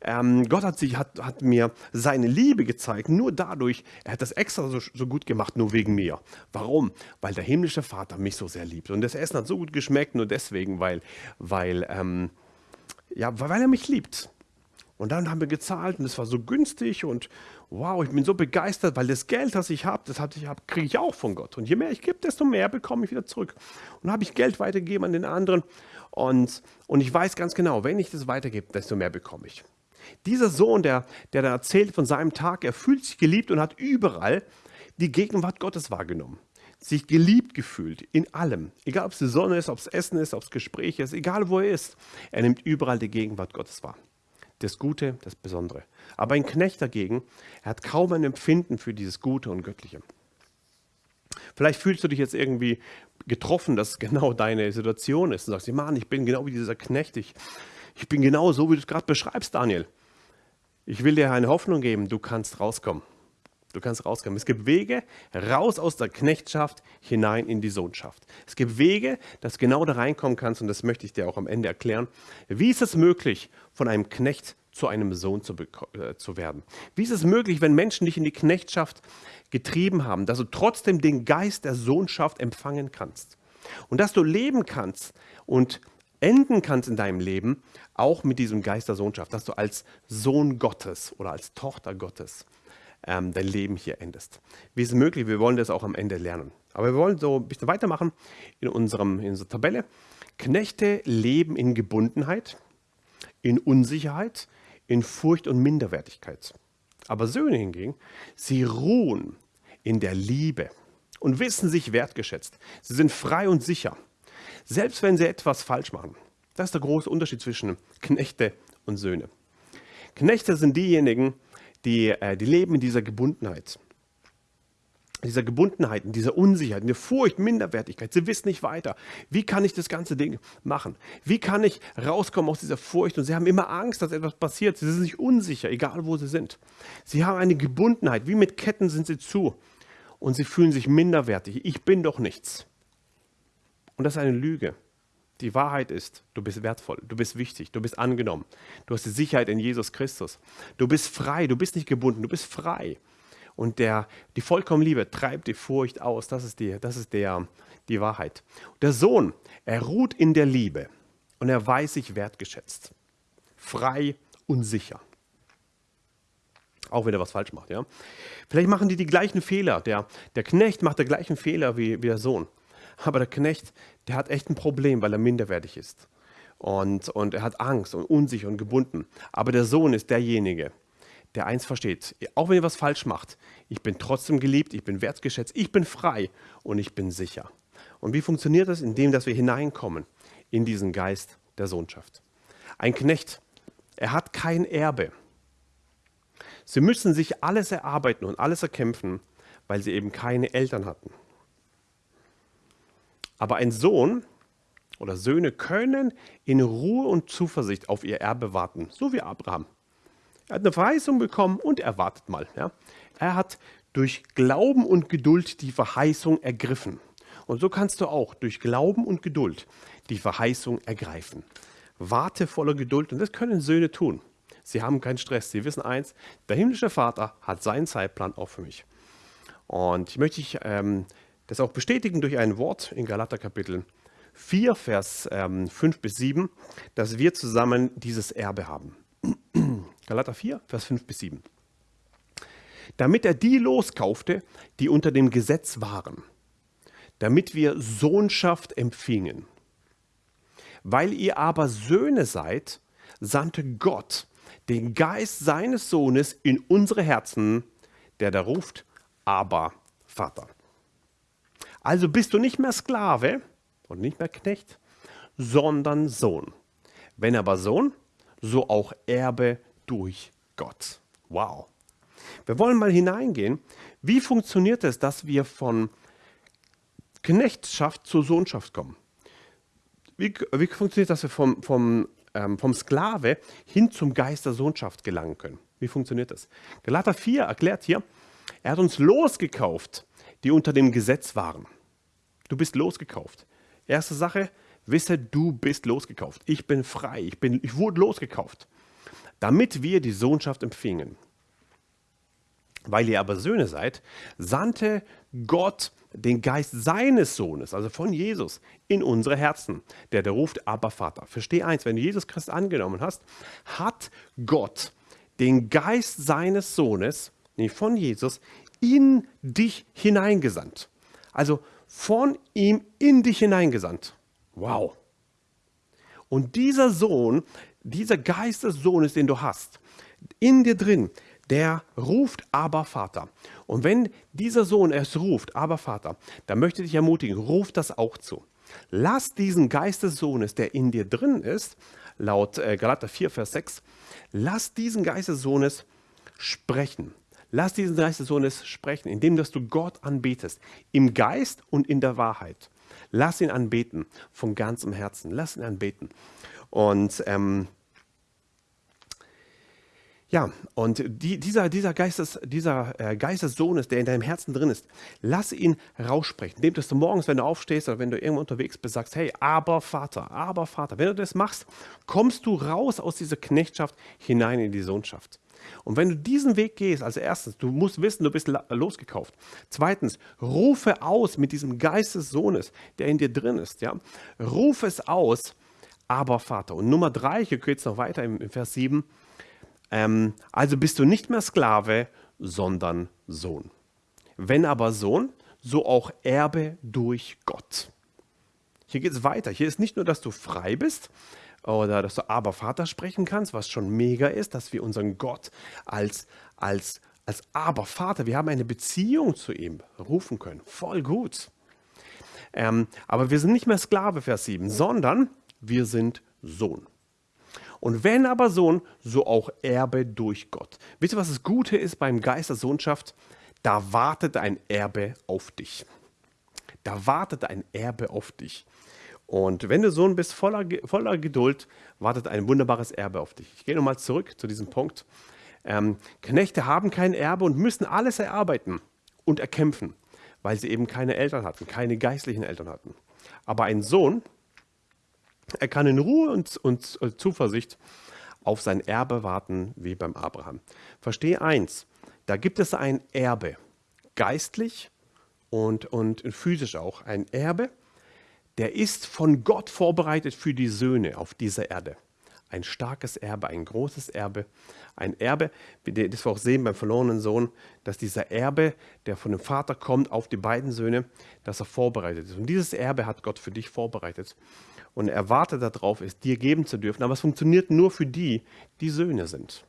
ähm, Gott hat, sich, hat, hat mir seine Liebe gezeigt, nur dadurch, er hat das extra so, so gut gemacht, nur wegen mir. Warum? Weil der himmlische Vater mich so sehr liebt. Und das Essen hat so gut geschmeckt, nur deswegen, weil, weil, ähm, ja, weil er mich liebt. Und dann haben wir gezahlt und es war so günstig und wow, ich bin so begeistert, weil das Geld, das ich habe, das ich habe, kriege ich auch von Gott. Und je mehr ich gebe, desto mehr bekomme ich wieder zurück. Und dann habe ich Geld weitergegeben an den anderen und, und ich weiß ganz genau, wenn ich das weitergebe, desto mehr bekomme ich. Dieser Sohn, der, der da erzählt von seinem Tag, er fühlt sich geliebt und hat überall die Gegenwart Gottes wahrgenommen. Sich geliebt gefühlt in allem. Egal, ob es die Sonne ist, ob es Essen ist, ob es Gespräch ist, egal wo er ist. Er nimmt überall die Gegenwart Gottes wahr. Das Gute, das Besondere. Aber ein Knecht dagegen, er hat kaum ein Empfinden für dieses Gute und Göttliche. Vielleicht fühlst du dich jetzt irgendwie getroffen, dass es genau deine Situation ist und sagst, Mann, ich bin genau wie dieser Knecht, ich, ich bin genau so, wie du es gerade beschreibst, Daniel. Ich will dir eine Hoffnung geben, du kannst rauskommen. Du kannst rauskommen. Es gibt Wege raus aus der Knechtschaft hinein in die Sohnschaft. Es gibt Wege, dass du genau da reinkommen kannst und das möchte ich dir auch am Ende erklären. Wie ist es möglich, von einem Knecht zu einem Sohn zu, äh, zu werden? Wie ist es möglich, wenn Menschen dich in die Knechtschaft getrieben haben, dass du trotzdem den Geist der Sohnschaft empfangen kannst? Und dass du leben kannst und enden kannst in deinem Leben, auch mit diesem Geist der Sohnschaft, dass du als Sohn Gottes oder als Tochter Gottes ähm, dein Leben hier endest. Wie ist es möglich? Wir wollen das auch am Ende lernen. Aber wir wollen so ein bisschen weitermachen in, unserem, in unserer Tabelle. Knechte leben in Gebundenheit, in Unsicherheit, in Furcht und Minderwertigkeit. Aber Söhne hingegen, sie ruhen in der Liebe und wissen sich wertgeschätzt. Sie sind frei und sicher, selbst wenn sie etwas falsch machen. Das ist der große Unterschied zwischen Knechte und Söhne. Knechte sind diejenigen, die, äh, die leben in dieser Gebundenheit dieser Gebundenheit, in dieser Unsicherheit, in der Furcht, Minderwertigkeit. Sie wissen nicht weiter. Wie kann ich das ganze Ding machen? Wie kann ich rauskommen aus dieser Furcht? Und sie haben immer Angst, dass etwas passiert. Sie sind sich unsicher, egal wo sie sind. Sie haben eine Gebundenheit. Wie mit Ketten sind sie zu. Und sie fühlen sich minderwertig. Ich bin doch nichts. Und das ist eine Lüge. Die Wahrheit ist, du bist wertvoll, du bist wichtig, du bist angenommen. Du hast die Sicherheit in Jesus Christus. Du bist frei, du bist nicht gebunden, du bist frei. Und der, die vollkommene Liebe treibt die Furcht aus. Das ist, die, das ist der, die Wahrheit. Der Sohn, er ruht in der Liebe und er weiß sich wertgeschätzt. Frei und sicher. Auch wenn er was falsch macht. Ja? Vielleicht machen die die gleichen Fehler. Der, der Knecht macht den gleichen Fehler wie, wie der Sohn. Aber der Knecht, der hat echt ein Problem, weil er minderwertig ist. Und, und er hat Angst und unsicher und gebunden. Aber der Sohn ist derjenige, der eins versteht, auch wenn ihr was falsch macht, ich bin trotzdem geliebt, ich bin wertgeschätzt, ich bin frei und ich bin sicher. Und wie funktioniert das? Indem, dass wir hineinkommen in diesen Geist der Sohnschaft. Ein Knecht, er hat kein Erbe. Sie müssen sich alles erarbeiten und alles erkämpfen, weil sie eben keine Eltern hatten. Aber ein Sohn oder Söhne können in Ruhe und Zuversicht auf ihr Erbe warten, so wie Abraham. Er hat eine Verheißung bekommen und er wartet mal. Ja. Er hat durch Glauben und Geduld die Verheißung ergriffen. Und so kannst du auch durch Glauben und Geduld die Verheißung ergreifen. Warte voller Geduld und das können Söhne tun. Sie haben keinen Stress. Sie wissen eins, der himmlische Vater hat seinen Zeitplan auch für mich. Und ich möchte ich, ähm, das auch bestätigen durch ein Wort in Galater Kapitel 4, Vers ähm, 5 bis 7, dass wir zusammen dieses Erbe haben. Galater 4, Vers 5 bis 7. Damit er die loskaufte, die unter dem Gesetz waren, damit wir Sohnschaft empfingen. Weil ihr aber Söhne seid, sandte Gott den Geist seines Sohnes in unsere Herzen, der da ruft, aber Vater. Also bist du nicht mehr Sklave und nicht mehr Knecht, sondern Sohn. Wenn aber Sohn, so auch Erbe durch Gott. Wow. Wir wollen mal hineingehen. Wie funktioniert es, dass wir von Knechtschaft zur Sohnschaft kommen? Wie, wie funktioniert das, dass wir vom, vom, ähm, vom Sklave hin zum Geist der Sohnschaft gelangen können? Wie funktioniert das? Galater 4 erklärt hier, er hat uns losgekauft, die unter dem Gesetz waren. Du bist losgekauft. Erste Sache, wisse, du bist losgekauft. Ich bin frei, ich, bin, ich wurde losgekauft damit wir die Sohnschaft empfingen. Weil ihr aber Söhne seid, sandte Gott den Geist seines Sohnes, also von Jesus, in unsere Herzen, der der ruft, aber Vater. Versteh eins, wenn du Jesus Christus angenommen hast, hat Gott den Geist seines Sohnes, nee, von Jesus, in dich hineingesandt. Also von ihm in dich hineingesandt. Wow. Und dieser Sohn, dieser Geist des Sohnes, den du hast, in dir drin, der ruft aber Vater. Und wenn dieser Sohn es ruft, aber Vater, dann möchte ich dich ermutigen, ruf das auch zu. Lass diesen Geist der in dir drin ist, laut äh, Galater 4, Vers 6, lass diesen Geist sprechen. Lass diesen Geist des Sohnes sprechen, indem dass du Gott anbetest, im Geist und in der Wahrheit. Lass ihn anbeten von ganzem Herzen. Lass ihn anbeten. Und ähm, ja, und die, dieser, dieser, Geistes, dieser äh, Geist des Sohnes, der in deinem Herzen drin ist, lass ihn raussprechen. Indem dass du morgens, wenn du aufstehst oder wenn du irgendwo unterwegs bist, sagst, hey, aber Vater, aber Vater. Wenn du das machst, kommst du raus aus dieser Knechtschaft hinein in die Sohnschaft. Und wenn du diesen Weg gehst, also erstens, du musst wissen, du bist losgekauft. Zweitens, rufe aus mit diesem Geist des Sohnes, der in dir drin ist. Ja? Rufe es aus, aber Vater. Und Nummer drei, hier geht es noch weiter im, im Vers 7, ähm, also bist du nicht mehr Sklave, sondern Sohn. Wenn aber Sohn, so auch Erbe durch Gott. Hier geht es weiter. Hier ist nicht nur, dass du frei bist oder dass du aber Vater sprechen kannst, was schon mega ist, dass wir unseren Gott als, als als Aber Vater. Wir haben eine Beziehung zu ihm rufen können. Voll gut. Ähm, aber wir sind nicht mehr Sklave, Vers 7, sondern wir sind Sohn. Und wenn aber Sohn, so auch Erbe durch Gott. Wisst ihr, was das Gute ist beim Geist der Sohnschaft? Da wartet ein Erbe auf dich. Da wartet ein Erbe auf dich. Und wenn du Sohn bist, voller, voller Geduld, wartet ein wunderbares Erbe auf dich. Ich gehe nochmal zurück zu diesem Punkt. Ähm, Knechte haben kein Erbe und müssen alles erarbeiten und erkämpfen, weil sie eben keine Eltern hatten, keine geistlichen Eltern hatten. Aber ein Sohn, er kann in Ruhe und, und Zuversicht auf sein Erbe warten, wie beim Abraham. Verstehe eins, da gibt es ein Erbe, geistlich und, und physisch auch. Ein Erbe, der ist von Gott vorbereitet für die Söhne auf dieser Erde. Ein starkes Erbe, ein großes Erbe, ein Erbe, das wir auch sehen beim verlorenen Sohn, dass dieser Erbe, der von dem Vater kommt, auf die beiden Söhne, dass er vorbereitet ist. Und dieses Erbe hat Gott für dich vorbereitet. Und er wartet darauf, es dir geben zu dürfen. Aber es funktioniert nur für die, die Söhne sind.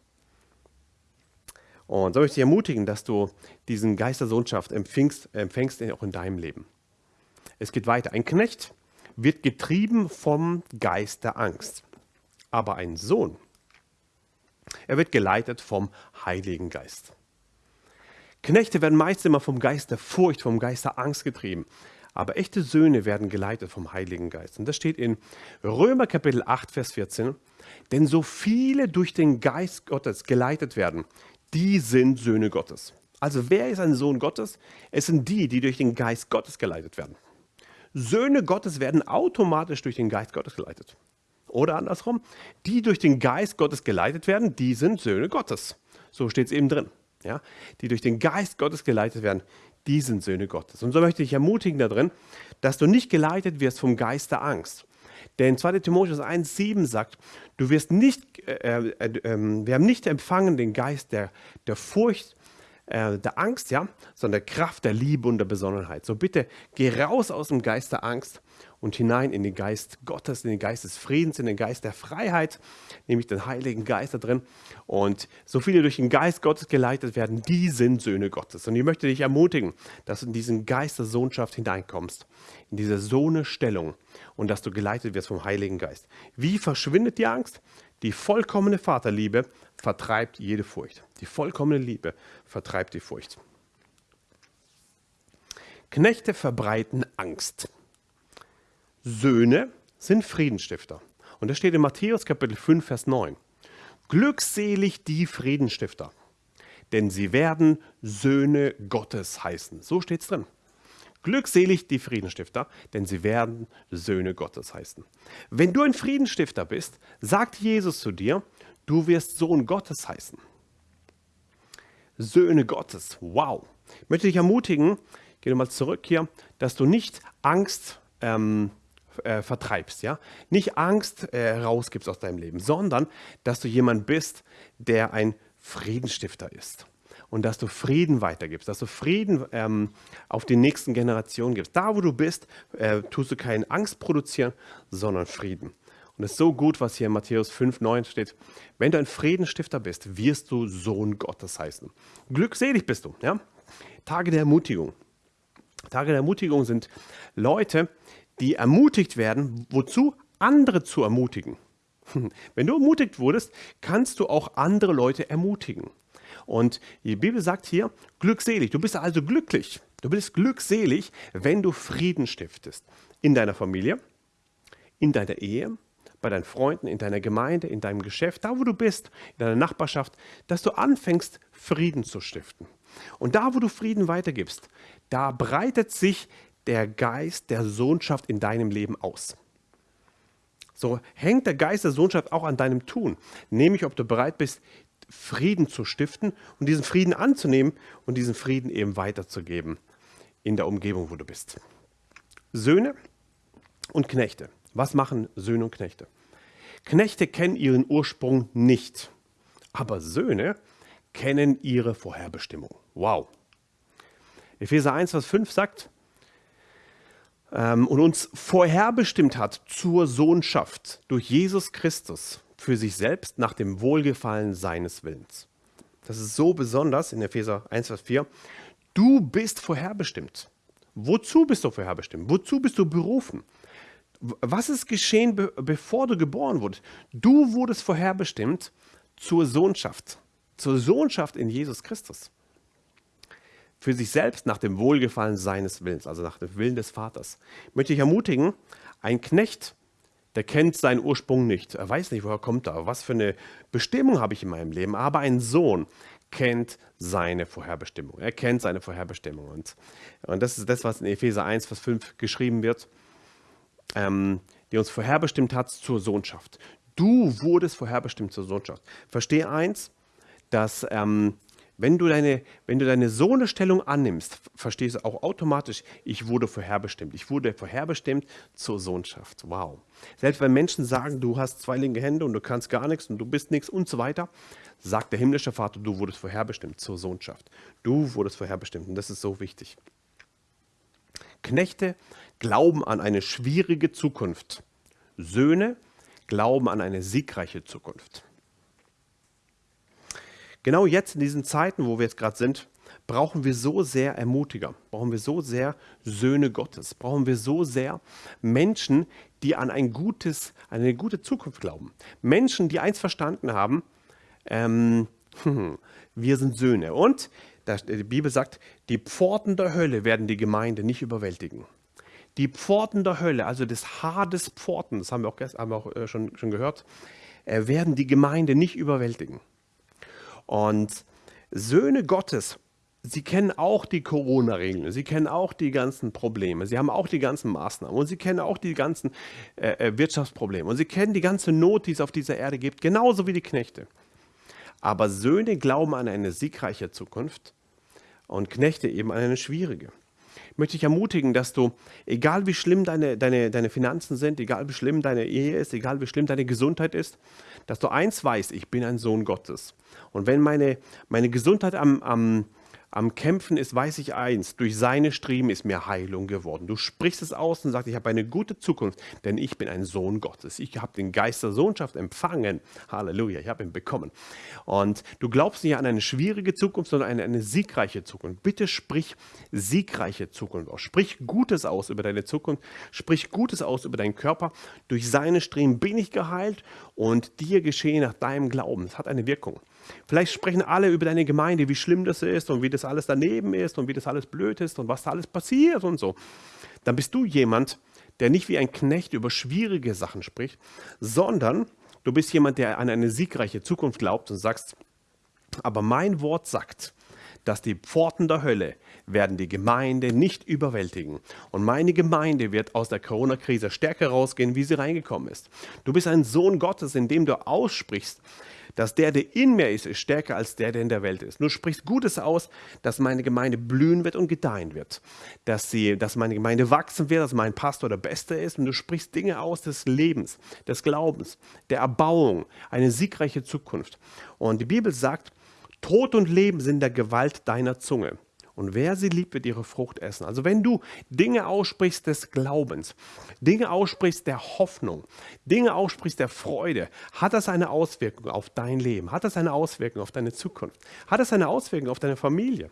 Und so möchte ich ermutigen, dass du diesen Geist der Sohnschaft empfängst, empfängst auch in deinem Leben. Es geht weiter. Ein Knecht wird getrieben vom Geist der Angst. Aber ein Sohn, er wird geleitet vom Heiligen Geist. Knechte werden meist immer vom Geist der Furcht, vom Geist der Angst getrieben. Aber echte Söhne werden geleitet vom Heiligen Geist. Und das steht in Römer Kapitel 8, Vers 14. Denn so viele durch den Geist Gottes geleitet werden, die sind Söhne Gottes. Also wer ist ein Sohn Gottes? Es sind die, die durch den Geist Gottes geleitet werden. Söhne Gottes werden automatisch durch den Geist Gottes geleitet. Oder andersrum, die durch den Geist Gottes geleitet werden, die sind Söhne Gottes. So steht es eben drin. Ja? Die durch den Geist Gottes geleitet werden, die sind Söhne Gottes. Und so möchte ich ermutigen darin, dass du nicht geleitet wirst vom Geist der Angst. Denn 2 Timotheus 1,7 sagt, du wirst nicht, äh, äh, äh, wir haben nicht empfangen den Geist der, der Furcht, äh, der Angst, ja, sondern der Kraft der Liebe und der Besonnenheit. So bitte geh raus aus dem Geist der Angst und hinein in den Geist Gottes, in den Geist des Friedens, in den Geist der Freiheit, nämlich den Heiligen Geist da drin. Und so viele durch den Geist Gottes geleitet werden, die sind Söhne Gottes. Und ich möchte dich ermutigen, dass du in diesen Geist der Sohnschaft hineinkommst, in diese Sohnestellung und dass du geleitet wirst vom Heiligen Geist. Wie verschwindet die Angst? Die vollkommene Vaterliebe vertreibt jede Furcht. Die vollkommene Liebe vertreibt die Furcht. Knechte verbreiten Angst. Söhne sind Friedensstifter. Und das steht in Matthäus Kapitel 5, Vers 9. Glückselig die Friedensstifter, denn sie werden Söhne Gottes heißen. So steht es drin. Glückselig die Friedensstifter, denn sie werden Söhne Gottes heißen. Wenn du ein Friedensstifter bist, sagt Jesus zu dir, du wirst Sohn Gottes heißen. Söhne Gottes, wow. Ich möchte dich ermutigen, geh nochmal zurück hier, dass du nicht Angst ähm, äh, vertreibst, ja, nicht Angst äh, rausgibst aus deinem Leben, sondern dass du jemand bist, der ein Friedensstifter ist und dass du Frieden weitergibst, dass du Frieden ähm, auf die nächsten Generationen gibst. Da, wo du bist, äh, tust du keine Angst produzieren, sondern Frieden. Und es ist so gut, was hier in Matthäus 5, 9 steht. Wenn du ein Friedensstifter bist, wirst du Sohn Gottes heißen. Glückselig bist du. Ja? Tage der Ermutigung. Tage der Ermutigung sind Leute, die ermutigt werden, wozu? Andere zu ermutigen. Wenn du ermutigt wurdest, kannst du auch andere Leute ermutigen. Und die Bibel sagt hier, glückselig. Du bist also glücklich. Du bist glückselig, wenn du Frieden stiftest. In deiner Familie, in deiner Ehe, bei deinen Freunden, in deiner Gemeinde, in deinem Geschäft, da wo du bist, in deiner Nachbarschaft, dass du anfängst, Frieden zu stiften. Und da, wo du Frieden weitergibst, da breitet sich der Geist der Sohnschaft in deinem Leben aus. So hängt der Geist der Sohnschaft auch an deinem Tun, nämlich ob du bereit bist, Frieden zu stiften und diesen Frieden anzunehmen und diesen Frieden eben weiterzugeben in der Umgebung, wo du bist. Söhne und Knechte. Was machen Söhne und Knechte? Knechte kennen ihren Ursprung nicht, aber Söhne kennen ihre Vorherbestimmung. Wow. Epheser 1, Vers 5 sagt, ähm, und uns vorherbestimmt hat zur Sohnschaft durch Jesus Christus für sich selbst nach dem Wohlgefallen seines Willens. das ist so besonders in Epheser 1, Vers 4. Du bist vorherbestimmt. Wozu bist du vorherbestimmt? Wozu bist du berufen? Was ist geschehen, be bevor du geboren wurdest? Du wurdest vorherbestimmt zur Sohnschaft, zur Sohnschaft in Jesus Christus. Für sich selbst nach dem Wohlgefallen seines Willens, also nach dem Willen des Vaters. Möchte ich ermutigen, ein Knecht, der kennt seinen Ursprung nicht. Er weiß nicht, woher kommt er, was für eine Bestimmung habe ich in meinem Leben. Aber ein Sohn kennt seine Vorherbestimmung. Er kennt seine Vorherbestimmung. Und, und das ist das, was in Epheser 1, Vers 5 geschrieben wird ähm, die uns vorherbestimmt hat zur Sohnschaft. Du wurdest vorherbestimmt zur Sohnschaft. Verstehe eins, dass ähm, wenn du deine, wenn du deine Sohnestellung annimmst, verstehst du auch automatisch, ich wurde vorherbestimmt. Ich wurde vorherbestimmt zur Sohnschaft. Wow. Selbst wenn Menschen sagen, du hast zwei linke Hände und du kannst gar nichts und du bist nichts und so weiter, sagt der himmlische Vater, du wurdest vorherbestimmt zur Sohnschaft. Du wurdest vorherbestimmt und das ist so wichtig. Knechte glauben an eine schwierige Zukunft. Söhne glauben an eine siegreiche Zukunft. Genau jetzt in diesen Zeiten, wo wir jetzt gerade sind, brauchen wir so sehr Ermutiger, brauchen wir so sehr Söhne Gottes, brauchen wir so sehr Menschen, die an ein gutes, eine gute Zukunft glauben. Menschen, die eins verstanden haben, ähm, wir sind Söhne. Und die Bibel sagt, die Pforten der Hölle werden die Gemeinde nicht überwältigen. Die Pforten der Hölle, also des Hades Pforten, das haben wir auch, haben wir auch äh, schon, schon gehört, äh, werden die Gemeinde nicht überwältigen. Und Söhne Gottes, sie kennen auch die Corona-Regeln, sie kennen auch die ganzen Probleme, sie haben auch die ganzen Maßnahmen und sie kennen auch die ganzen äh, äh Wirtschaftsprobleme und sie kennen die ganze Not, die es auf dieser Erde gibt, genauso wie die Knechte. Aber Söhne glauben an eine siegreiche Zukunft und Knechte eben eine schwierige möchte ich ermutigen, dass du, egal wie schlimm deine, deine, deine Finanzen sind, egal wie schlimm deine Ehe ist, egal wie schlimm deine Gesundheit ist, dass du eins weißt, ich bin ein Sohn Gottes. Und wenn meine, meine Gesundheit am, am, am Kämpfen ist, weiß ich eins, durch seine Striemen ist mir Heilung geworden. Du sprichst es aus und sagst, ich habe eine gute Zukunft, denn ich bin ein Sohn Gottes. Ich habe den Geist der Sohnschaft empfangen. Halleluja, ich habe ihn bekommen. Und du glaubst nicht an eine schwierige Zukunft, sondern an eine siegreiche Zukunft. Bitte sprich siegreiche Zukunft aus. Sprich Gutes aus über deine Zukunft. Sprich Gutes aus über deinen Körper. Durch seine Striemen bin ich geheilt und dir geschehe nach deinem Glauben. Es hat eine Wirkung. Vielleicht sprechen alle über deine Gemeinde, wie schlimm das ist und wie das alles daneben ist und wie das alles blöd ist und was da alles passiert und so. Dann bist du jemand, der nicht wie ein Knecht über schwierige Sachen spricht, sondern du bist jemand, der an eine siegreiche Zukunft glaubt und sagst, aber mein Wort sagt, dass die Pforten der Hölle werden die Gemeinde nicht überwältigen. Und meine Gemeinde wird aus der Corona-Krise stärker rausgehen, wie sie reingekommen ist. Du bist ein Sohn Gottes, indem du aussprichst, dass der, der in mir ist, ist stärker als der, der in der Welt ist. Du sprichst Gutes aus, dass meine Gemeinde blühen wird und gedeihen wird. Dass, sie, dass meine Gemeinde wachsen wird, dass mein Pastor der Beste ist. Und du sprichst Dinge aus des Lebens, des Glaubens, der Erbauung, eine siegreiche Zukunft. Und die Bibel sagt, Tod und Leben sind der Gewalt deiner Zunge. Und wer sie liebt, wird ihre Frucht essen. Also wenn du Dinge aussprichst des Glaubens, Dinge aussprichst der Hoffnung, Dinge aussprichst der Freude, hat das eine Auswirkung auf dein Leben? Hat das eine Auswirkung auf deine Zukunft? Hat das eine Auswirkung auf deine Familie?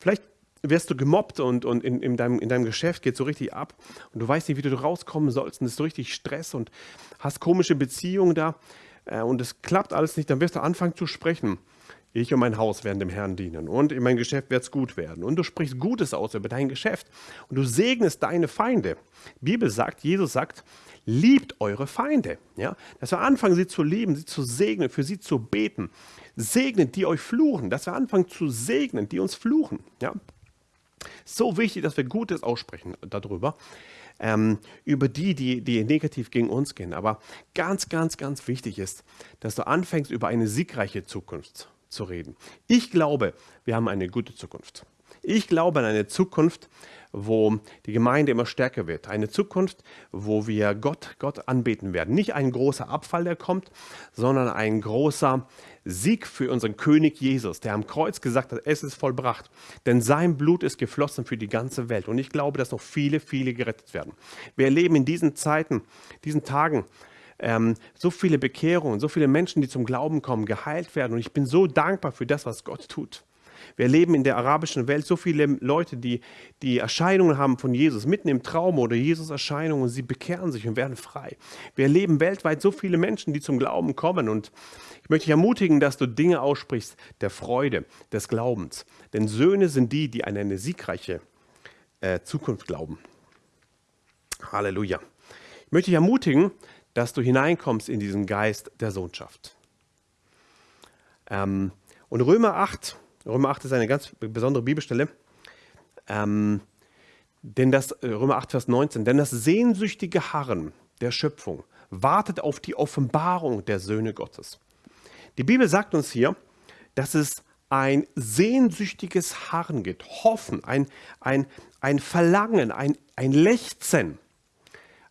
Vielleicht wirst du gemobbt und, und in, in, deinem, in deinem Geschäft geht so richtig ab und du weißt nicht, wie du rauskommen sollst und es ist so richtig Stress und hast komische Beziehungen da äh, und es klappt alles nicht, dann wirst du anfangen zu sprechen. Ich und mein Haus werden dem Herrn dienen und in mein Geschäft wird es gut werden. Und du sprichst Gutes aus über dein Geschäft und du segnest deine Feinde. Die Bibel sagt, Jesus sagt, liebt eure Feinde. Ja? Dass wir anfangen, sie zu lieben, sie zu segnen, für sie zu beten. Segnet, die euch fluchen. Dass wir anfangen zu segnen, die uns fluchen. Ja? So wichtig, dass wir Gutes aussprechen darüber. Ähm, über die, die, die negativ gegen uns gehen. Aber ganz, ganz, ganz wichtig ist, dass du anfängst, über eine siegreiche Zukunft zu reden. Ich glaube, wir haben eine gute Zukunft. Ich glaube an eine Zukunft, wo die Gemeinde immer stärker wird. Eine Zukunft, wo wir Gott, Gott anbeten werden. Nicht ein großer Abfall, der kommt, sondern ein großer Sieg für unseren König Jesus, der am Kreuz gesagt hat, es ist vollbracht. Denn sein Blut ist geflossen für die ganze Welt. Und ich glaube, dass noch viele, viele gerettet werden. Wir erleben in diesen Zeiten, diesen Tagen, ähm, so viele Bekehrungen, so viele Menschen, die zum Glauben kommen, geheilt werden. Und ich bin so dankbar für das, was Gott tut. Wir erleben in der arabischen Welt so viele Leute, die die Erscheinungen haben von Jesus, mitten im Traum oder Jesus Erscheinungen und sie bekehren sich und werden frei. Wir erleben weltweit so viele Menschen, die zum Glauben kommen und ich möchte dich ermutigen, dass du Dinge aussprichst der Freude, des Glaubens. Denn Söhne sind die, die an eine siegreiche äh, Zukunft glauben. Halleluja. Ich möchte dich ermutigen, dass du hineinkommst in diesen Geist der Sohnschaft. Ähm, und Römer 8, Römer 8 ist eine ganz besondere Bibelstelle. Ähm, denn das, äh, Römer 8, Vers 19, denn das sehnsüchtige Harren der Schöpfung wartet auf die Offenbarung der Söhne Gottes. Die Bibel sagt uns hier, dass es ein sehnsüchtiges Harren gibt, Hoffen, ein, ein, ein Verlangen, ein, ein Lechzen.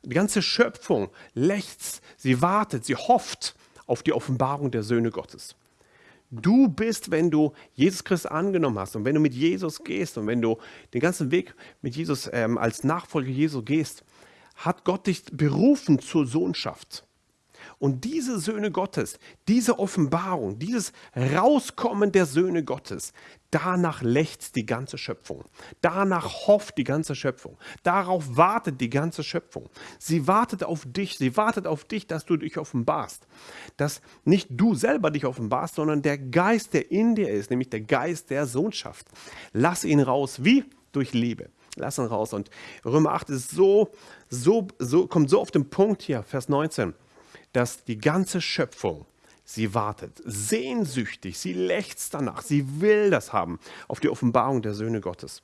Die ganze Schöpfung lechzt, sie wartet, sie hofft auf die Offenbarung der Söhne Gottes. Du bist, wenn du Jesus Christus angenommen hast und wenn du mit Jesus gehst und wenn du den ganzen Weg mit Jesus ähm, als Nachfolger Jesu gehst, hat Gott dich berufen zur Sohnschaft. Und diese Söhne Gottes, diese Offenbarung, dieses Rauskommen der Söhne Gottes, danach lechzt die ganze Schöpfung. Danach hofft die ganze Schöpfung. Darauf wartet die ganze Schöpfung. Sie wartet auf dich. Sie wartet auf dich, dass du dich offenbarst. Dass nicht du selber dich offenbarst, sondern der Geist, der in dir ist, nämlich der Geist der Sohnschaft. Lass ihn raus. Wie? Durch Liebe. Lass ihn raus. Und Römer 8 ist so, so, so, kommt so auf den Punkt hier, Vers 19 dass die ganze Schöpfung sie wartet, sehnsüchtig, sie lechzt danach, sie will das haben, auf die Offenbarung der Söhne Gottes.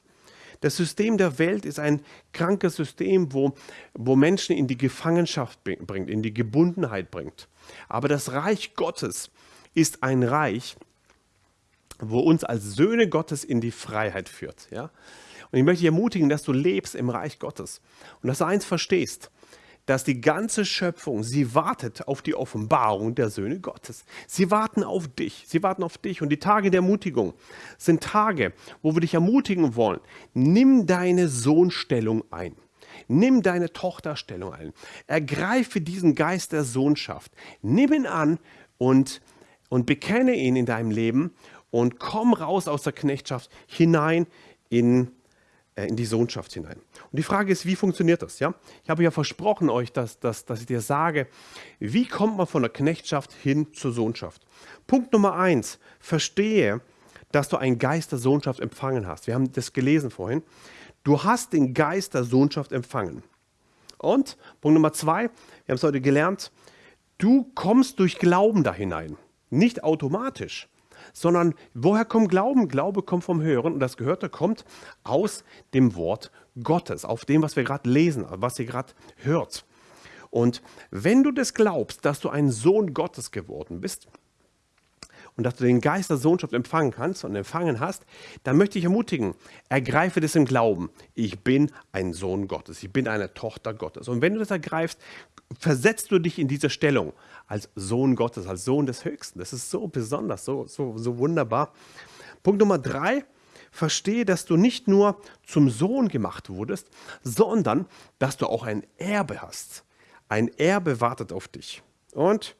Das System der Welt ist ein krankes System, wo, wo Menschen in die Gefangenschaft bringt, in die Gebundenheit bringt. Aber das Reich Gottes ist ein Reich, wo uns als Söhne Gottes in die Freiheit führt. Ja? Und ich möchte dich ermutigen, dass du lebst im Reich Gottes und dass du eins verstehst dass die ganze Schöpfung, sie wartet auf die Offenbarung der Söhne Gottes. Sie warten auf dich, sie warten auf dich. Und die Tage der Ermutigung sind Tage, wo wir dich ermutigen wollen. Nimm deine Sohnstellung ein. Nimm deine Tochterstellung ein. Ergreife diesen Geist der Sohnschaft. Nimm ihn an und, und bekenne ihn in deinem Leben und komm raus aus der Knechtschaft hinein in die in die Sohnschaft hinein. Und die Frage ist, wie funktioniert das? Ja? Ich habe ja versprochen euch, dass, dass, dass ich dir sage, wie kommt man von der Knechtschaft hin zur Sohnschaft? Punkt Nummer eins, verstehe, dass du einen Geist der Sohnschaft empfangen hast. Wir haben das gelesen vorhin. Du hast den Geist der Sohnschaft empfangen. Und Punkt Nummer zwei, wir haben es heute gelernt, du kommst durch Glauben da hinein. Nicht automatisch sondern woher kommt Glauben? Glaube kommt vom Hören und das Gehörte kommt aus dem Wort Gottes, auf dem, was wir gerade lesen, was ihr gerade hört. Und wenn du das glaubst, dass du ein Sohn Gottes geworden bist, und dass du den Geist der Sohnschaft empfangen kannst und empfangen hast, dann möchte ich ermutigen, ergreife das im Glauben. Ich bin ein Sohn Gottes, ich bin eine Tochter Gottes. Und wenn du das ergreifst, versetzt du dich in diese Stellung als Sohn Gottes, als Sohn des Höchsten. Das ist so besonders, so, so, so wunderbar. Punkt Nummer drei, verstehe, dass du nicht nur zum Sohn gemacht wurdest, sondern dass du auch ein Erbe hast. Ein Erbe wartet auf dich. Und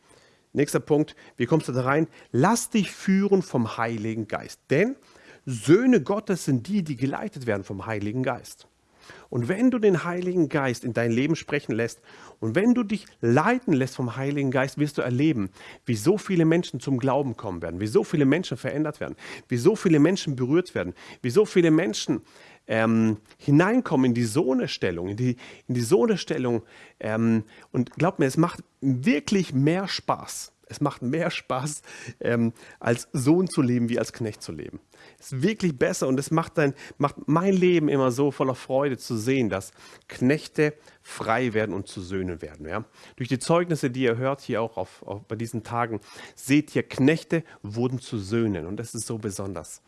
nächster Punkt, wie kommst du da rein? Lass dich führen vom Heiligen Geist. Denn Söhne Gottes sind die, die geleitet werden vom Heiligen Geist. Und wenn du den Heiligen Geist in dein Leben sprechen lässt und wenn du dich leiten lässt vom Heiligen Geist, wirst du erleben, wie so viele Menschen zum Glauben kommen werden, wie so viele Menschen verändert werden, wie so viele Menschen berührt werden, wie so viele Menschen ähm, hineinkommen in die Sohnestellung, in die, in die Sohnestellung. Ähm, und glaub mir, es macht wirklich mehr Spaß. Es macht mehr Spaß, ähm, als Sohn zu leben, wie als Knecht zu leben ist wirklich besser und es macht, dein, macht mein Leben immer so voller Freude zu sehen, dass Knechte frei werden und zu Söhnen werden. Ja? Durch die Zeugnisse, die ihr hört hier auch auf, auf, bei diesen Tagen, seht ihr, Knechte wurden zu Söhnen und das ist so besonders.